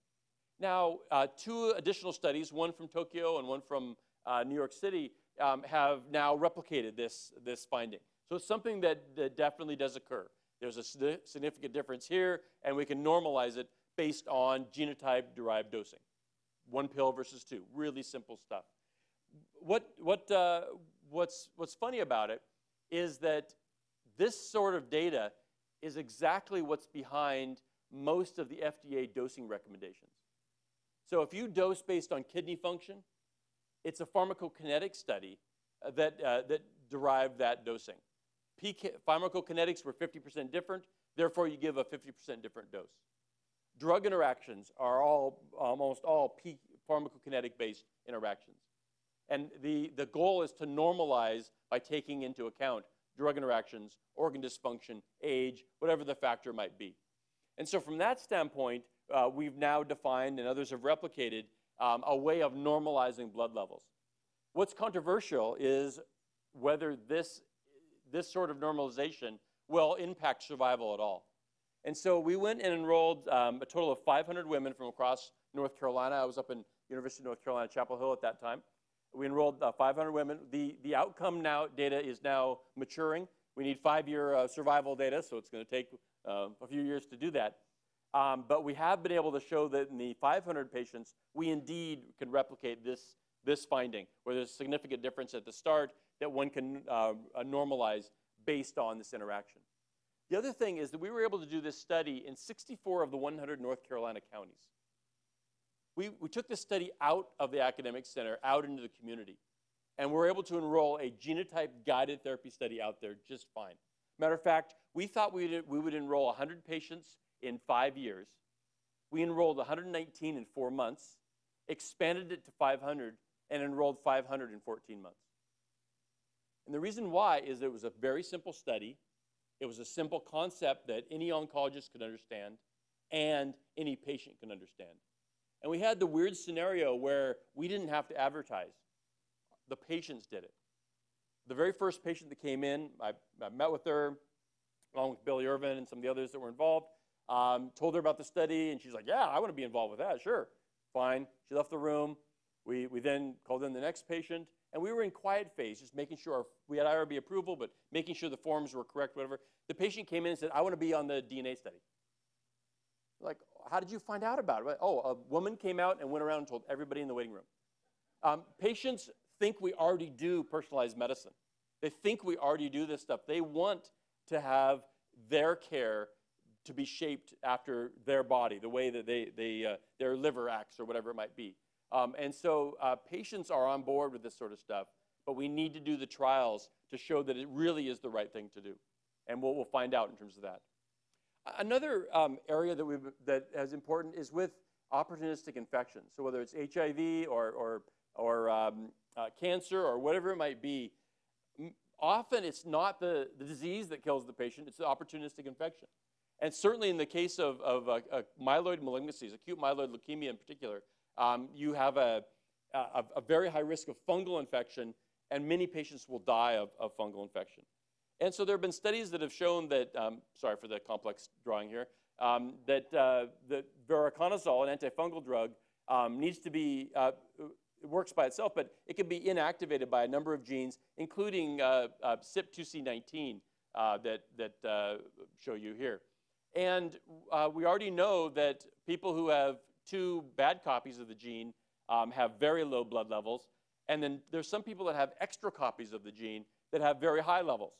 Speaker 2: Now, uh, two additional studies, one from Tokyo and one from uh, New York City, um, have now replicated this, this finding. So it's something that, that definitely does occur. There's a significant difference here, and we can normalize it based on genotype-derived dosing. One pill versus two, really simple stuff. What, what, uh, what's, what's funny about it is that this sort of data is exactly what's behind most of the FDA dosing recommendations. So if you dose based on kidney function, it's a pharmacokinetic study uh, that, uh, that derived that dosing. PK, pharmacokinetics were 50% different, therefore you give a 50% different dose. Drug interactions are all, almost all P, pharmacokinetic based interactions. And the, the goal is to normalize by taking into account drug interactions, organ dysfunction, age, whatever the factor might be. And so from that standpoint, uh, we've now defined, and others have replicated, um, a way of normalizing blood levels. What's controversial is whether this, this sort of normalization will impact survival at all. And so we went and enrolled um, a total of 500 women from across North Carolina. I was up in University of North Carolina, Chapel Hill at that time. We enrolled uh, 500 women. The, the outcome now data is now maturing. We need five-year uh, survival data, so it's going to take uh, a few years to do that. Um, but we have been able to show that in the 500 patients, we indeed can replicate this, this finding, where there's a significant difference at the start that one can uh, uh, normalize based on this interaction. The other thing is that we were able to do this study in 64 of the 100 North Carolina counties. We, we took this study out of the academic center, out into the community, and we're able to enroll a genotype guided therapy study out there just fine. Matter of fact, we thought we would, we would enroll 100 patients in five years. We enrolled 119 in four months, expanded it to 500, and enrolled 500 in 14 months. And the reason why is it was a very simple study. It was a simple concept that any oncologist could understand and any patient can understand. And we had the weird scenario where we didn't have to advertise. The patients did it. The very first patient that came in, I, I met with her, along with Billy Irvin and some of the others that were involved, um, told her about the study, and she's like, yeah, I want to be involved with that, sure. Fine. She left the room. We, we then called in the next patient, and we were in quiet phase, just making sure our, we had IRB approval, but making sure the forms were correct, whatever. The patient came in and said, I want to be on the DNA study. Like, how did you find out about it? Oh, a woman came out and went around and told everybody in the waiting room. Um, patients think we already do personalized medicine. They think we already do this stuff. They want to have their care to be shaped after their body, the way that they, they, uh, their liver acts or whatever it might be. Um, and so uh, patients are on board with this sort of stuff, but we need to do the trials to show that it really is the right thing to do. And we'll, we'll find out in terms of that. Another um, area that, we that is important is with opportunistic infections. So whether it's HIV or, or, or um, uh, cancer or whatever it might be, often it's not the, the disease that kills the patient, it's the opportunistic infection. And certainly in the case of, of uh, uh, myeloid malignancies, acute myeloid leukemia in particular, um, you have a, a, a, very high risk of fungal infection, and many patients will die of, of fungal infection. And so there have been studies that have shown that, um, sorry for the complex drawing here, um, that, uh, that voriconazole, an antifungal drug, um, needs to be, uh, works by itself, but it can be inactivated by a number of genes, including uh, uh CYP2C19 uh, that, that uh, show you here. And we already know that people who have two bad copies of the gene um, have very low blood levels. And then there's some people that have extra copies of the gene that have very high levels.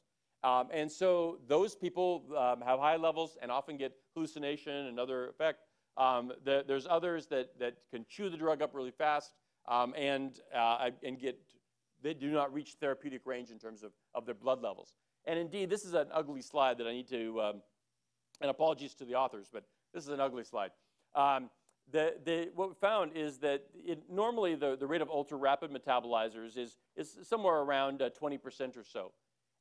Speaker 2: Um, and so those people um, have high levels and often get hallucination and other effect. Um, the, there's others that, that can chew the drug up really fast um, and, uh, and get, they do not reach therapeutic range in terms of, of their blood levels. And indeed, this is an ugly slide that I need to, um, and apologies to the authors, but this is an ugly slide. Um, the, the, what we found is that it, normally the, the rate of ultra-rapid metabolizers is, is somewhere around uh, 20% or so.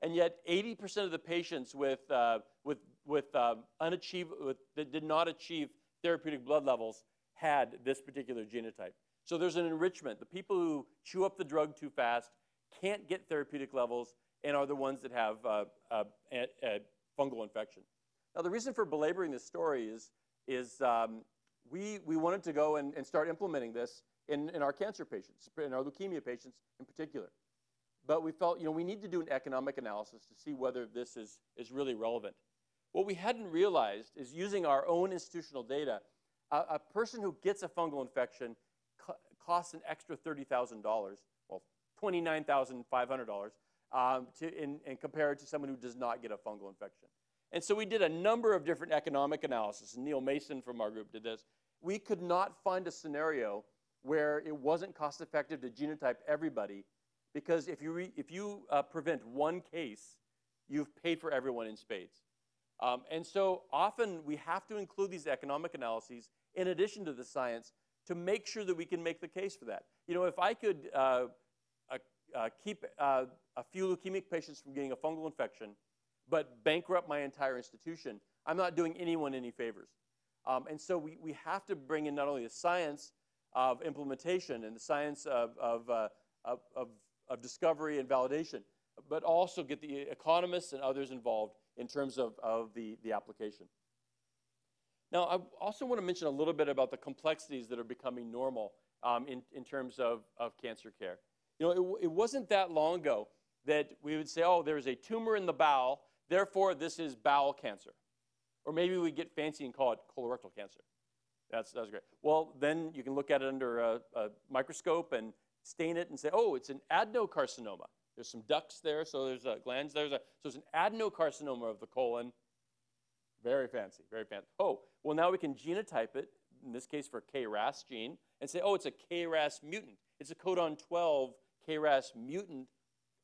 Speaker 2: And yet 80% of the patients with, uh, with, with, uh, unachieve, with, that did not achieve therapeutic blood levels had this particular genotype. So there's an enrichment. The people who chew up the drug too fast can't get therapeutic levels and are the ones that have uh, uh a, a fungal infection. Now the reason for belaboring this story is, is um, we, we wanted to go and, and start implementing this in, in our cancer patients, in our leukemia patients in particular. But we felt, you know, we need to do an economic analysis to see whether this is, is really relevant. What we hadn't realized is using our own institutional data, a, a person who gets a fungal infection co costs an extra $30,000, well, $29,500, um, to, in, in compared to someone who does not get a fungal infection. And so we did a number of different economic analysis. Neil Mason from our group did this. We could not find a scenario where it wasn't cost effective to genotype everybody because if you, re, if you uh, prevent one case, you've paid for everyone in spades. Um, and so often we have to include these economic analyses in addition to the science to make sure that we can make the case for that. You know, if I could uh, uh, uh keep uh, a few leukemic patients from getting a fungal infection, but bankrupt my entire institution, I'm not doing anyone any favors. Um, and so we, we have to bring in not only the science of implementation and the science of, of, uh, of, of, of discovery and validation, but also get the economists and others involved in terms of, of the, the application. Now, I also want to mention a little bit about the complexities that are becoming normal um, in, in terms of, of cancer care. You know, it, it wasn't that long ago that we would say, oh, there's a tumor in the bowel, therefore this is bowel cancer. Or maybe we get fancy and call it colorectal cancer. That's, that's great. Well, then you can look at it under a, a microscope and stain it and say, oh, it's an adenocarcinoma. There's some ducts there, so there's a glands. There's a, so it's an adenocarcinoma of the colon. Very fancy, very fancy. Oh, well, now we can genotype it, in this case for KRAS gene, and say, oh, it's a KRAS mutant. It's a codon 12 KRAS mutant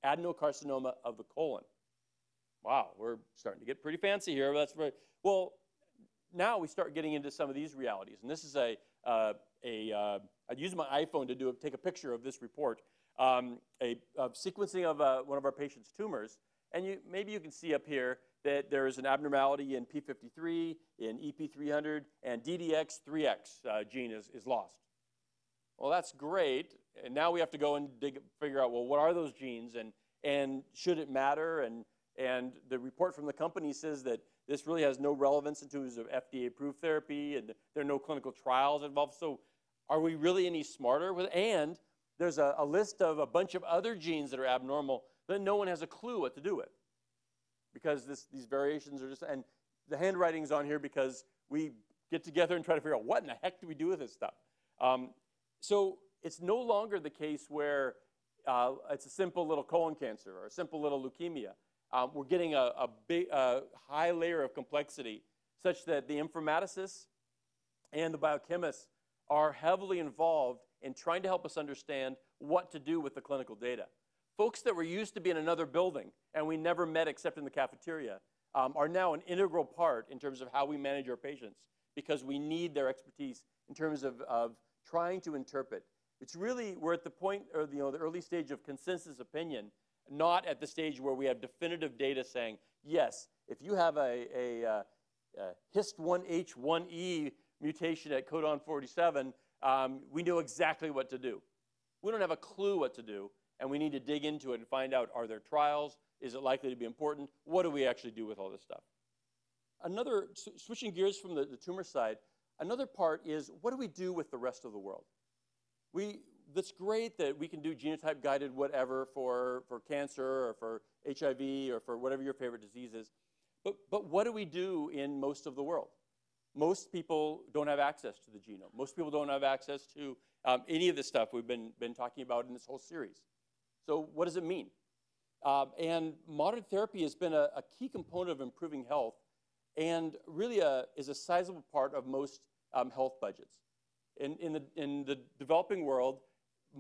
Speaker 2: adenocarcinoma of the colon. Wow, we're starting to get pretty fancy here. That's very, well, now we start getting into some of these realities. And this is a, uh, a uh, I'd use my iPhone to do a, take a picture of this report um, a, a, sequencing of uh, one of our patient's tumors. And you, maybe you can see up here that there is an abnormality in P53, in EP300, and DDX3X uh, gene is, is lost. Well, that's great. And now we have to go and dig, figure out, well, what are those genes and, and should it matter? And, and the report from the company says that this really has no relevance in terms of FDA-approved therapy and there are no clinical trials involved. So are we really any smarter? With, And there's a, a list of a bunch of other genes that are abnormal that no one has a clue what to do with because this, these variations are just, and the handwriting's on here because we get together and try to figure out what in the heck do we do with this stuff. Um, so it's no longer the case where uh, it's a simple little colon cancer or a simple little leukemia. Um, we're getting a, a big, uh, high layer of complexity such that the informaticists and the biochemists are heavily involved in trying to help us understand what to do with the clinical data. Folks that were used to be in another building and we never met except in the cafeteria um, are now an integral part in terms of how we manage our patients because we need their expertise in terms of, of trying to interpret. It's really, we're at the point, or you know, the early stage of consensus opinion, not at the stage where we have definitive data saying, yes, if you have a, a, uh, a HIST1H1E mutation at codon 47, um, we know exactly what to do. We don't have a clue what to do, and we need to dig into it and find out, are there trials? Is it likely to be important? What do we actually do with all this stuff? Another, switching gears from the, the tumor side, another part is what do we do with the rest of the world? We, that's great that we can do genotype guided whatever for, for cancer or for HIV or for whatever your favorite disease is. But, but what do we do in most of the world? most people don't have access to the genome. Most people don't have access to um, any of the stuff we've been, been talking about in this whole series. So what does it mean? Um, and modern therapy has been a, a, key component of improving health and really a, is a sizable part of most um, health budgets. In, in, the, in the developing world,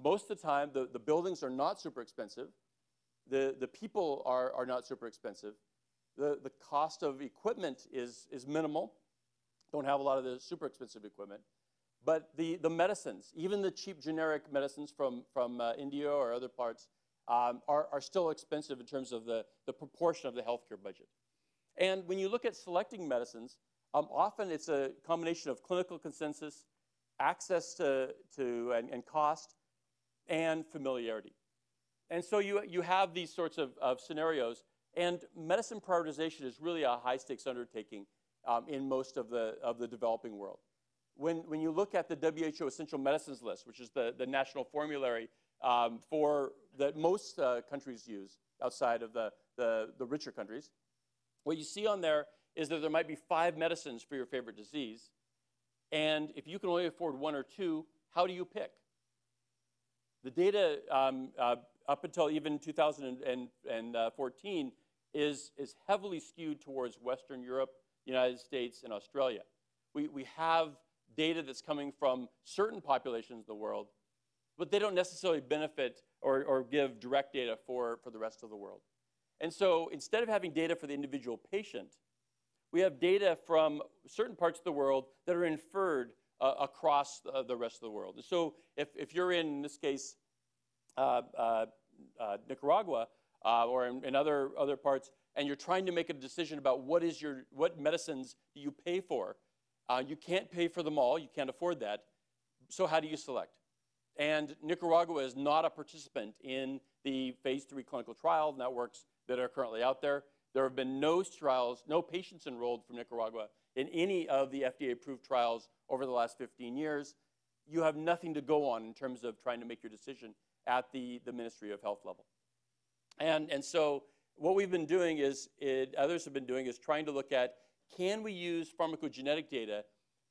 Speaker 2: most of the time, the, the buildings are not super expensive. The, the people are, are not super expensive. The, the cost of equipment is, is minimal don't have a lot of the super expensive equipment. But the, the medicines, even the cheap generic medicines from, from uh, India or other parts, um, are, are still expensive in terms of the, the proportion of the healthcare budget. And when you look at selecting medicines, um, often it's a combination of clinical consensus, access to, to and, and cost, and familiarity. And so you, you have these sorts of, of scenarios, and medicine prioritization is really a high stakes undertaking um, in most of the, of the developing world. When, when you look at the WHO Essential Medicines List, which is the, the national formulary um, for that most uh, countries use outside of the, the, the richer countries, what you see on there is that there might be five medicines for your favorite disease. And if you can only afford one or two, how do you pick? The data um, uh, up until even 2014 is, is heavily skewed towards Western Europe, United States, and Australia. We, we have data that's coming from certain populations of the world, but they don't necessarily benefit or, or give direct data for, for the rest of the world. And so instead of having data for the individual patient, we have data from certain parts of the world that are inferred uh, across the, the, rest of the world. So if, if you're in, in this case, uh, uh, uh Nicaragua or in, in, other, other parts, and you're trying to make a decision about what is your, what medicines do you pay for, you can't pay for them all, you can't afford that. So how do you select? And Nicaragua is not a participant in the phase three clinical trial networks that are currently out there. There have been no trials, no patients enrolled from Nicaragua in any of the FDA-approved trials over the last 15 years. You have nothing to go on in terms of trying to make your decision at the, the Ministry of Health level. And, and so what we've been doing is, it, others have been doing, is trying to look at can we use pharmacogenetic data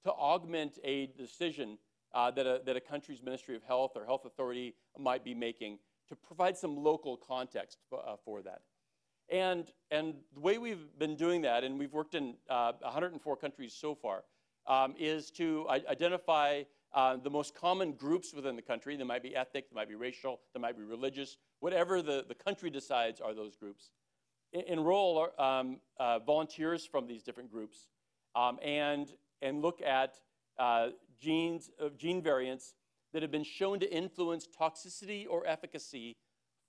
Speaker 2: to augment a decision uh, that, a, that a country's Ministry of Health or health authority might be making to provide some local context uh, for that. And, and the way we've been doing that, and we've worked in uh, 104 countries so far, um, is to identify uh, the most common groups within the country. They might be ethnic, they might be racial, they might be religious, whatever the, the country decides are those groups. enroll um, uh, volunteers from these different groups um, and, and look at uh, genes, uh, gene variants that have been shown to influence toxicity or efficacy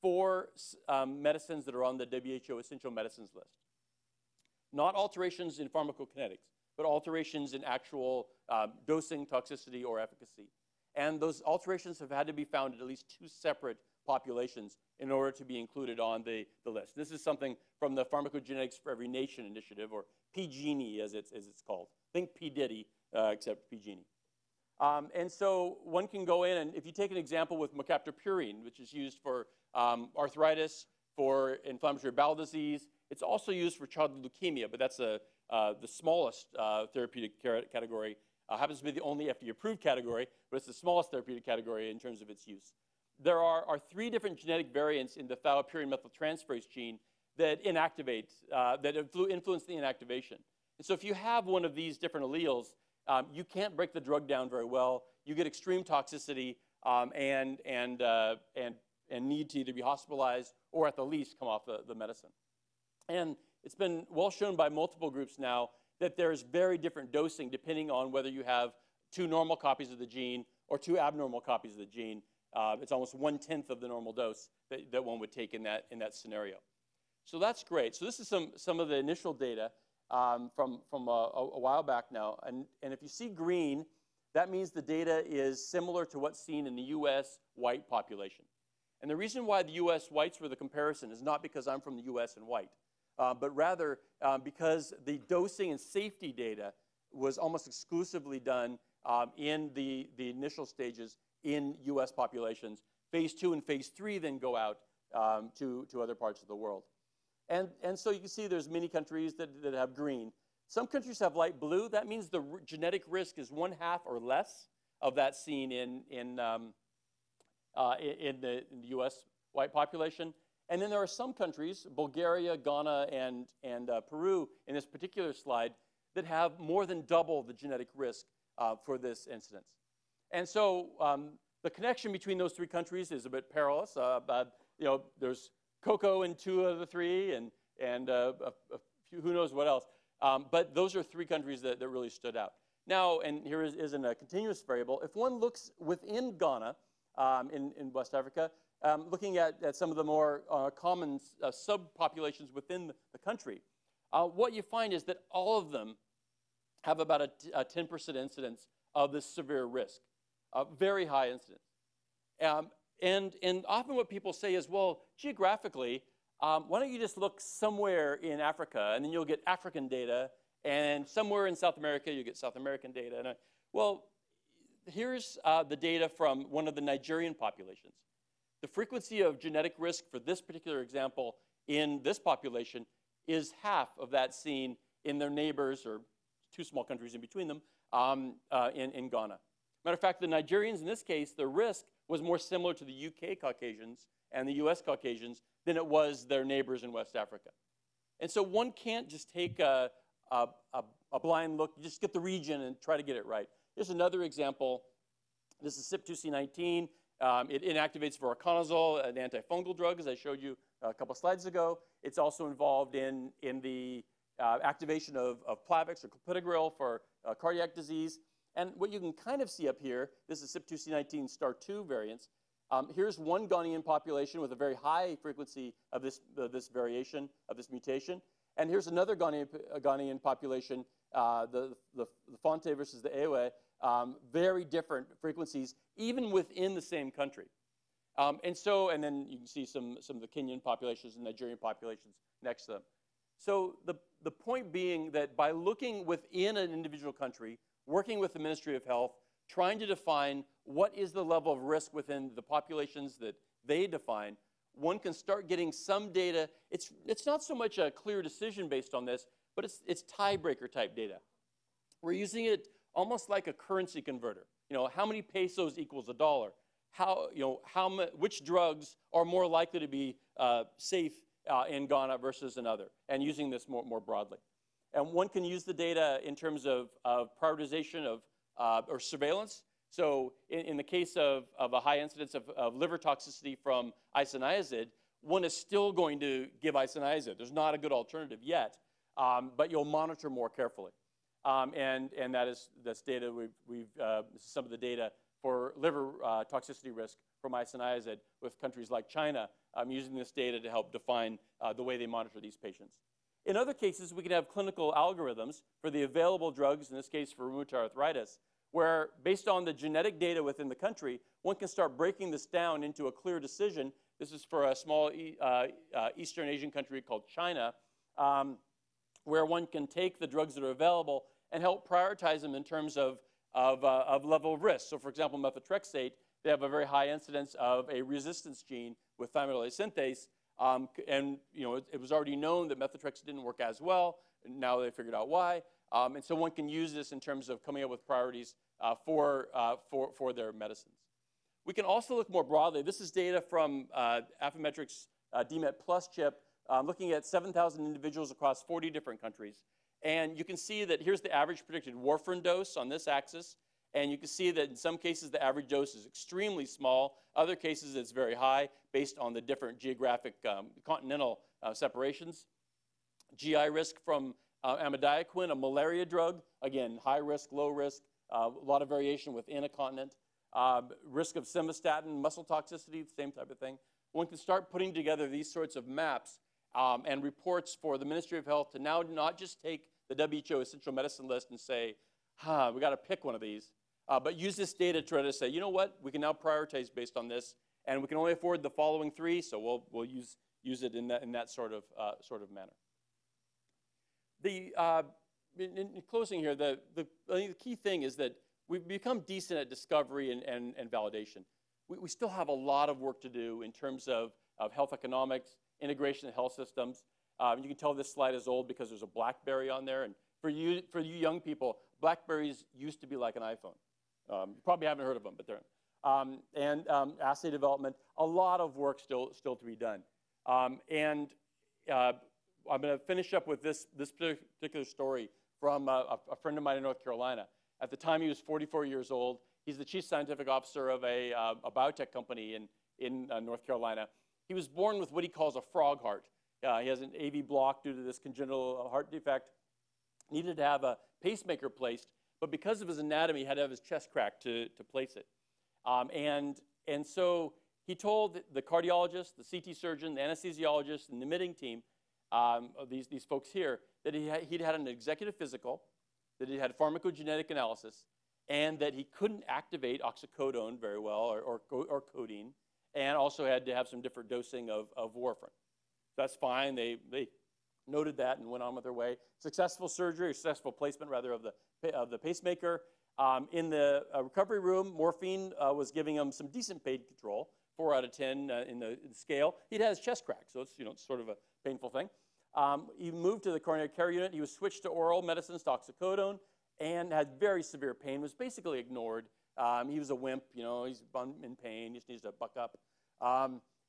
Speaker 2: for um, medicines that are on the WHO essential medicines list. Not alterations in pharmacokinetics, but alterations in actual um, dosing, toxicity, or efficacy. And those alterations have had to be found in at least two separate populations in order to be included on the, the list. This is something from the Pharmacogenetics for Every Nation initiative, or PGENI as it's, as it's called. Think P. Diddy, uh, except PGENI. Um, and so one can go in, and if you take an example with mercaptopurine, which is used for um, arthritis, for inflammatory bowel disease, it's also used for childhood leukemia, but that's a, uh, the smallest uh, therapeutic category. Uh, happens to be the only FDA-approved category, but it's the smallest therapeutic category in terms of its use. There are, are three different genetic variants in the thiopurine methyltransferase gene that inactivate, uh, that influence the inactivation. And so if you have one of these different alleles, um, you can't break the drug down very well. You get extreme toxicity um, and, and, uh, and, and need to either be hospitalized or at the least come off the, the medicine. And it's been well shown by multiple groups now that there's very different dosing depending on whether you have two normal copies of the gene or two abnormal copies of the gene. Uh, it's almost one-tenth of the normal dose that, that one would take in that, in that scenario. So that's great. So this is some, some of the initial data um, from, from a, a, while back now. And, and if you see green, that means the data is similar to what's seen in the US white population. And the reason why the US whites were the comparison is not because I'm from the US and white, uh, but rather um, because the dosing and safety data was almost exclusively done um, in the, the initial stages in US populations. Phase two and phase three then go out um, to, to other parts of the world. And, and so you can see there's many countries that, that have green. Some countries have light blue. That means the genetic risk is one half or less of that seen in, in, um, uh, in, the, in the US white population. And then there are some countries, Bulgaria, Ghana, and, and uh, Peru in this particular slide, that have more than double the genetic risk uh, for this incidence. And so um, the connection between those three countries is a bit perilous. Uh, you know, there's cocoa in two of the three, and, and uh, a, a few, who knows what else. Um, but those are three countries that, that really stood out. Now, and here is, isn't a continuous variable, if one looks within Ghana um, in, in West Africa, um, looking at, at some of the more uh, common uh, subpopulations within the country, uh, what you find is that all of them have about a 10% incidence of this severe risk, a very high incidence. Um, and, and often what people say is, well, geographically, um, why don't you just look somewhere in Africa, and then you'll get African data, and somewhere in South America, you get South American data. And I, well, here's uh, the data from one of the Nigerian populations. The frequency of genetic risk for this particular example in this population is half of that seen in their neighbors, or two small countries in between them, um, uh, in, in Ghana. Matter of fact, the Nigerians in this case, the risk was more similar to the UK Caucasians and the US Caucasians than it was their neighbors in West Africa. And so one can't just take a, a, a, a blind look, just get the region and try to get it right. Here's another example. This is CYP2C19. Um, it inactivates voriconazole, an antifungal drug, as I showed you a couple slides ago. It's also involved in, in the uh, activation of, of Plavix or clopidogrel for uh, cardiac disease. And what you can kind of see up here, this is CYP2C19 star 2 variants. Um, here's one Ghanaian population with a very high frequency of this, uh, this variation, of this mutation. And here's another Ghanaian, uh, Ghanaian population, uh, the, the, the Fonte versus the Ewe, um, very different frequencies, even within the same country. Um, and so, and then you can see some, some of the Kenyan populations and Nigerian populations next to them. So the, the point being that by looking within an individual country, working with the Ministry of Health, trying to define what is the level of risk within the populations that they define, one can start getting some data. It's, it's not so much a clear decision based on this, but it's, it's tiebreaker type data. We're using it almost like a currency converter. You know, how many pesos equals a dollar? How, you know, how which drugs are more likely to be uh, safe uh, in Ghana versus another, and using this more, more broadly. And one can use the data in terms of, of prioritization of, uh, or surveillance. So in, in, the case of, of a high incidence of, of liver toxicity from isoniazid, one is still going to give isoniazid. There's not a good alternative yet, um, but you'll monitor more carefully. Um, and, and that is that's data we've, we've uh, some of the data for liver uh, toxicity risk from isoniazid with countries like China um, using this data to help define uh, the way they monitor these patients. In other cases, we can have clinical algorithms for the available drugs, in this case for rheumatoid arthritis, where based on the genetic data within the country, one can start breaking this down into a clear decision. This is for a small uh, uh, Eastern Asian country called China, um, where one can take the drugs that are available and help prioritize them in terms of, of, uh, of level of risk. So for example, methotrexate, they have a very high incidence of a resistance gene with thymidylase synthase, um, and you know, it, it, was already known that methotrexate didn't work as well. Now they figured out why. Um, and so one can use this in terms of coming up with priorities uh, for, uh, for, for their medicines. We can also look more broadly. This is data from uh, Affymetrix uh, DMET Plus chip, um, looking at 7,000 individuals across 40 different countries. And you can see that here's the average predicted warfarin dose on this axis. And you can see that in some cases the average dose is extremely small. Other cases it's very high based on the different geographic um, continental uh, separations. GI risk from uh, amidiaquin, a malaria drug. Again, high risk, low risk, uh, a lot of variation within a continent. Um, risk of simvastatin, muscle toxicity, same type of thing. One can start putting together these sorts of maps um, and reports for the Ministry of Health to now not just take the WHO essential medicine list and say, huh, we got to pick one of these, uh, but use this data to try to say, you know what, we can now prioritize based on this, and we can only afford the following three, so we'll, we'll use, use it in that, in that sort, of, uh, sort of manner. The, uh, in, in, closing here, the, the, the key thing is that we've become decent at discovery and, and, and validation. We, we still have a lot of work to do in terms of, of health economics, integration of health systems, um, you can tell this slide is old because there's a BlackBerry on there. And for you, for you young people, BlackBerries used to be like an iPhone. Um, you probably haven't heard of them, but they're. Um, and um, assay development, a lot of work still, still to be done. Um, and uh, I'm going to finish up with this, this particular story from a, a, friend of mine in North Carolina. At the time, he was 44 years old. He's the chief scientific officer of a, uh, a biotech company in, in uh, North Carolina. He was born with what he calls a frog heart. Uh, he has an AV block due to this congenital heart defect. Needed to have a pacemaker placed, but because of his anatomy, he had to have his chest cracked to, to place it. Um, and, and so he told the cardiologist, the CT surgeon, the anesthesiologist, and the admitting team, um, these, these folks here, that he had, he'd had an executive physical, that he had pharmacogenetic analysis, and that he couldn't activate oxycodone very well or, or, or codeine, and also had to have some different dosing of, of warfarin. That's fine. They, they noted that and went on with their way. Successful surgery, or successful placement rather of the, of the pacemaker. Um, in the uh, recovery room, morphine uh, was giving him some decent pain control, four out of 10 uh, in, the, in, the, scale. He'd had his chest crack, so it's you know, sort of a painful thing. Um, he moved to the coronary care unit. He was switched to oral medicines, oxycodone, and had very severe pain, was basically ignored. Um, he was a wimp, you know, he's in pain, he just needs to buck up.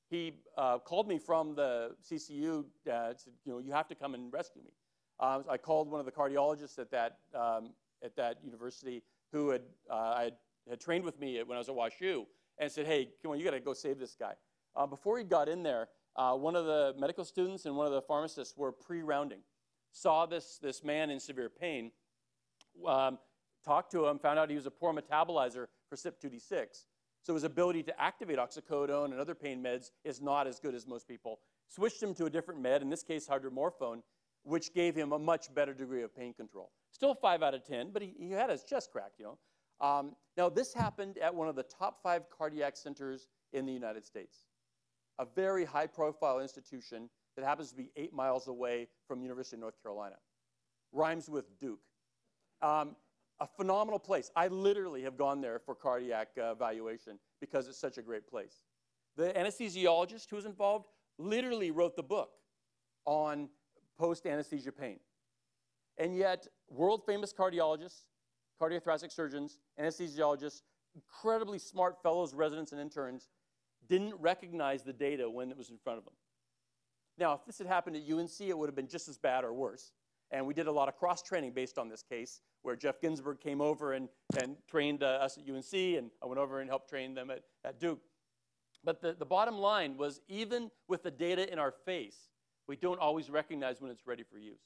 Speaker 2: He uh, called me from the CCU, uh, said, you know, you have to come and rescue me. Um, so I called one of the cardiologists at that, um, at that university who had, uh, I had, had trained with me when I was at WashU and said, hey, come on, you got to go save this guy. Uh, before he got in there, uh, one of the medical students and one of the pharmacists were pre-rounding, saw this, this man in severe pain, um, talked to him, found out he was a poor metabolizer for CYP2D6. So his ability to activate oxycodone and other pain meds is not as good as most people. Switched him to a different med, in this case hydromorphone, which gave him a much better degree of pain control. Still 5 out of 10, but he, he had his chest cracked, you know. Um, now, this happened at one of the top five cardiac centers in the United States, a very high-profile institution that happens to be eight miles away from University of North Carolina. Rhymes with Duke. Um, a phenomenal place. I literally have gone there for cardiac uh, evaluation because it's such a great place. The anesthesiologist who was involved literally wrote the book on post-anesthesia pain. And yet, world-famous cardiologists, cardiothoracic surgeons, anesthesiologists, incredibly smart fellows, residents, and interns didn't recognize the data when it was in front of them. Now, if this had happened at UNC, it would have been just as bad or worse. And we did a lot of cross-training based on this case, where Jeff Ginsburg came over and, and trained uh, us at UNC, and I went over and helped train them at, at Duke. But the, the bottom line was even with the data in our face, we don't always recognize when it's ready for use.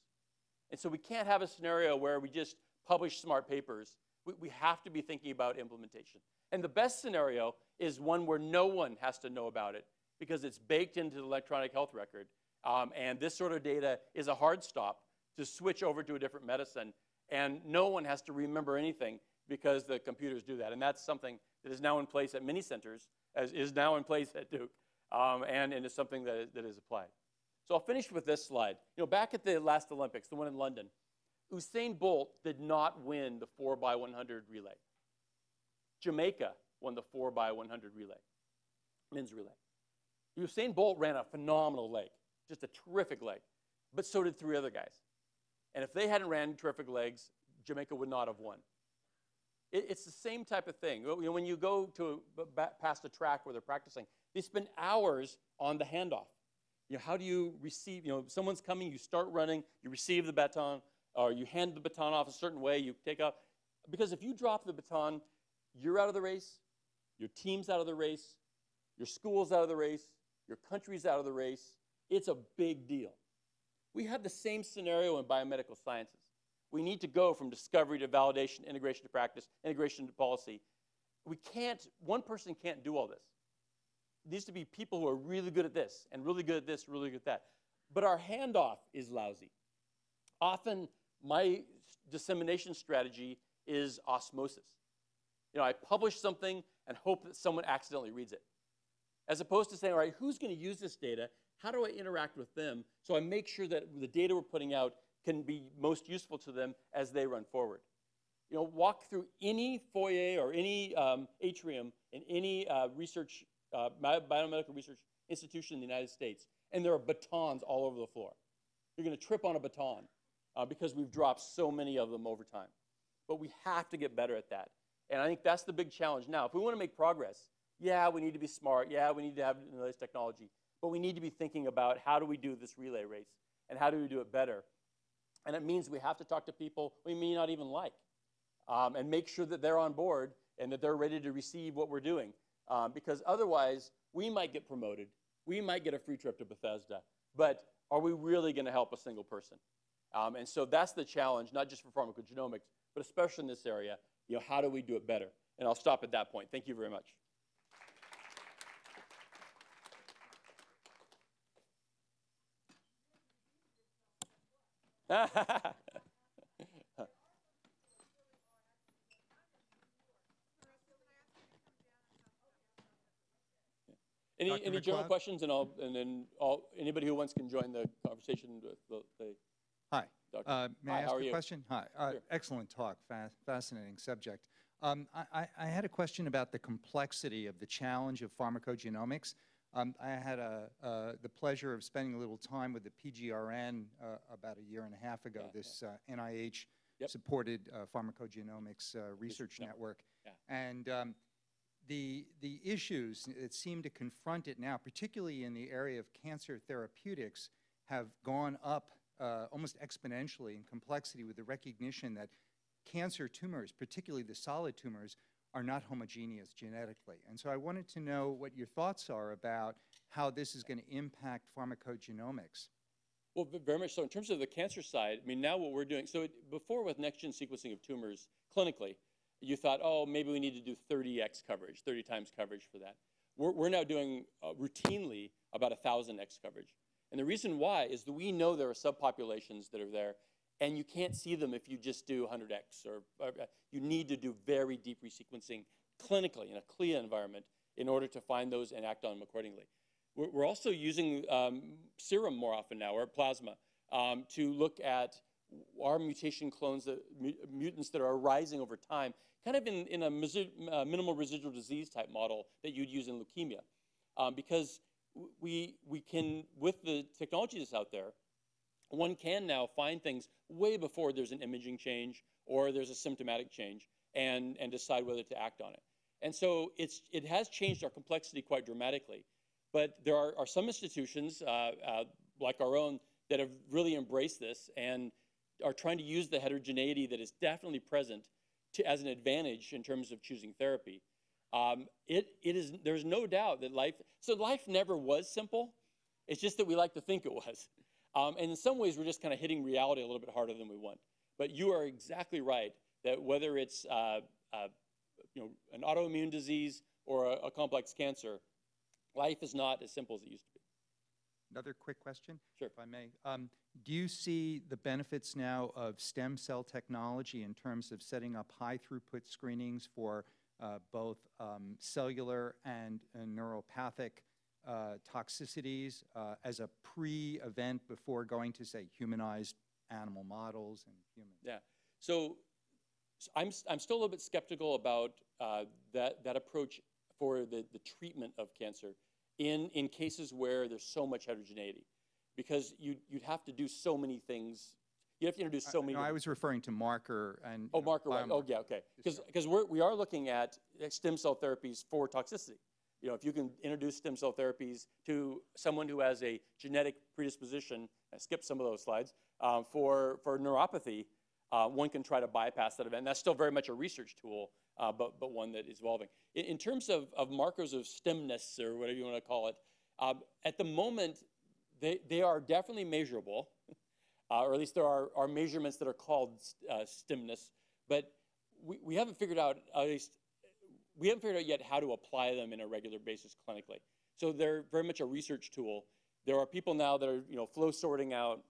Speaker 2: And so we can't have a scenario where we just publish smart papers. We, we have to be thinking about implementation. And the best scenario is one where no one has to know about it because it's baked into the electronic health record. Um, and this sort of data is a hard stop to switch over to a different medicine. And no one has to remember anything because the computers do that. And that's something that is now in place at many centers, as is now in place at Duke, um, and, and is something that is, that is applied. So I'll finish with this slide. You know, back at the last Olympics, the one in London, Usain Bolt did not win the 4 by 100 relay. Jamaica won the 4 by 100 relay, men's relay. Usain Bolt ran a phenomenal leg, just a terrific leg, but so did three other guys. And if they hadn't ran terrific legs, Jamaica would not have won. It, it's the same type of thing. When you go to past a track where they're practicing, they spend hours on the handoff. You know, how do you receive, you know, someone's coming, you start running, you receive the baton, or you hand the baton off a certain way, you take off. Because if you drop the baton, you're out of the race, your team's out of the race, your school's out of the race, your country's out of the race. It's a big deal. We have the same scenario in biomedical sciences. We need to go from discovery to validation, integration to practice, integration to policy. We can't, one person can't do all this. It needs to be people who are really good at this and really good at this, really good at that. But our handoff is lousy. Often, my dissemination strategy is osmosis. You know, I publish something and hope that someone accidentally reads it. As opposed to saying, all right, who's going to use this data? How do I interact with them so I make sure that the data we're putting out can be most useful to them as they run forward? You know, walk through any foyer or any um, atrium in any uh, research, uh, biomedical research institution in the United States, and there are batons all over the floor. You're going to trip on a baton uh, because we've dropped so many of them over time. But we have to get better at that. And I think that's the big challenge now. If we want to make progress, yeah, we need to be smart. Yeah, we need to have the latest technology. But we need to be thinking about how do we do this relay race and how do we do it better. And it means we have to talk to people we may not even like um, and make sure that they're on board and that they're ready to receive what we're doing. Um, because otherwise, we might get promoted. We might get a free trip to Bethesda. But are we really going to help a single person? Um, and so that's the challenge, not just for pharmacogenomics, but especially in this area. You know, how do we do it better? And I'll stop at that point. Thank you very much. Any,
Speaker 3: Dr.
Speaker 2: any general
Speaker 3: McLeod?
Speaker 2: questions, and I'll, and then all, anybody who wants can join the conversation with the, the
Speaker 3: Hi.
Speaker 2: doctor.
Speaker 3: Uh, May
Speaker 2: Hi,
Speaker 3: I ask a
Speaker 2: you?
Speaker 3: question? Hi. Uh,
Speaker 2: Sure.
Speaker 3: Excellent talk, Fa- fascinating subject. Um, I- I I had a question about the complexity of the challenge of pharmacogenomics. Um, I had a- uh, the pleasure of spending a little time with the PGRN uh, about a year and a half ago,
Speaker 2: Yeah,
Speaker 3: this uh,
Speaker 2: Yep.
Speaker 3: NIH-supported pharmacogenomics uh, research
Speaker 2: yeah,
Speaker 3: network.
Speaker 2: yeah.
Speaker 3: And um, the, the issues that seem to confront it now, particularly in the area of cancer therapeutics, have gone up uh, almost exponentially in complexity with the recognition that cancer tumors, particularly the solid tumors, are not homogeneous genetically. And so I wanted to know what your thoughts are about how this is going to impact pharmacogenomics.
Speaker 2: Well, very much so. In terms of the cancer side, I mean, now what we're doing, so it, before with next-gen sequencing of tumors clinically, you thought, oh, maybe we need to do 30x coverage, 30 times coverage for that. We're, we're now doing uh, routinely about 1,000x coverage. And the reason why is that we know there are subpopulations that are there, and you can't see them if you just do 100x, or, or uh, you need to do very deep resequencing clinically in a CLIA environment in order to find those and act on them accordingly. We're, we're also using um, serum more often now, or plasma, um, to look at our mutation clones, mu- mutants that are arising over time, kind of in, in a uh, minimal residual disease type model that you'd use in leukemia. Um, because we, we can, with the technology that's out there, one can now find things way before there's an imaging change or there's a symptomatic change and, and decide whether to act on it. And so it's, it has changed our complexity quite dramatically. But there are, are some institutions, uh, uh, like our own, that have really embraced this and are trying to use the heterogeneity that is definitely present to, as an advantage in terms of choosing therapy. Um, it, it is, there's no doubt that life, so life never was simple. It's just that we like to think it was. Um, and in some ways, we're just kind of hitting reality a little bit harder than we want. But you are exactly right that whether it's uh, uh, you know, an autoimmune disease or a, a complex cancer, life is not as simple as it used to be.
Speaker 3: Another quick question,
Speaker 2: Sure.
Speaker 3: if I may. Um, do you see the benefits now of stem cell technology in terms of setting up high throughput screenings for uh, both um, cellular and uh, neuropathic uh, toxicities uh, as a pre event before going to, say, humanized animal models and humans?
Speaker 2: Yeah. So, s- I'm, I'm still a little bit skeptical about uh, that, that approach for the, the treatment of cancer in, in cases where there's so much heterogeneity. Because you, you'd have to do so many things. You have to introduce so many.
Speaker 3: no, I was referring to marker and.
Speaker 2: Oh, marker, right. Oh, yeah, okay. Because we're, looking at stem cell therapies for toxicity. You know, if you can introduce stem cell therapies to someone who has a genetic predisposition, I skipped some of those slides, um, for, for neuropathy, uh, one can try to bypass that event. And That's still very much a research tool, uh, but, but one that is evolving. In, in terms of, of markers of stemness, or whatever you want to call it, um, at the moment, they, they are definitely measurable, uh, or at least there are, are measurements that are called uh, stemness, but we, we haven't figured out, at least, we haven't figured out yet how to apply them in a regular basis clinically. So they're very much a research tool. There are people now that are, you know, flow sorting out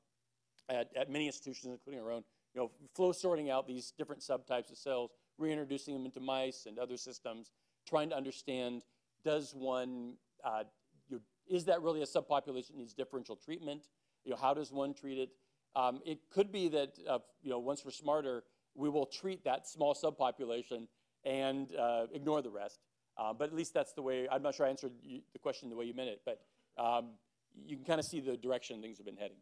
Speaker 2: at, at many institutions, including our own, you know, flow sorting out these different subtypes of cells, reintroducing them into mice and other systems, trying to understand, does one, uh, you is that really a subpopulation that needs differential treatment? You know, how does one treat it? Um, it could be that, uh, you know, once we're smarter, we will treat that small subpopulation and uh, ignore the rest. Uh, but at least that's the way, I'm not sure I answered you, the question the way you meant it, but um, you can kind of see the direction things have been heading.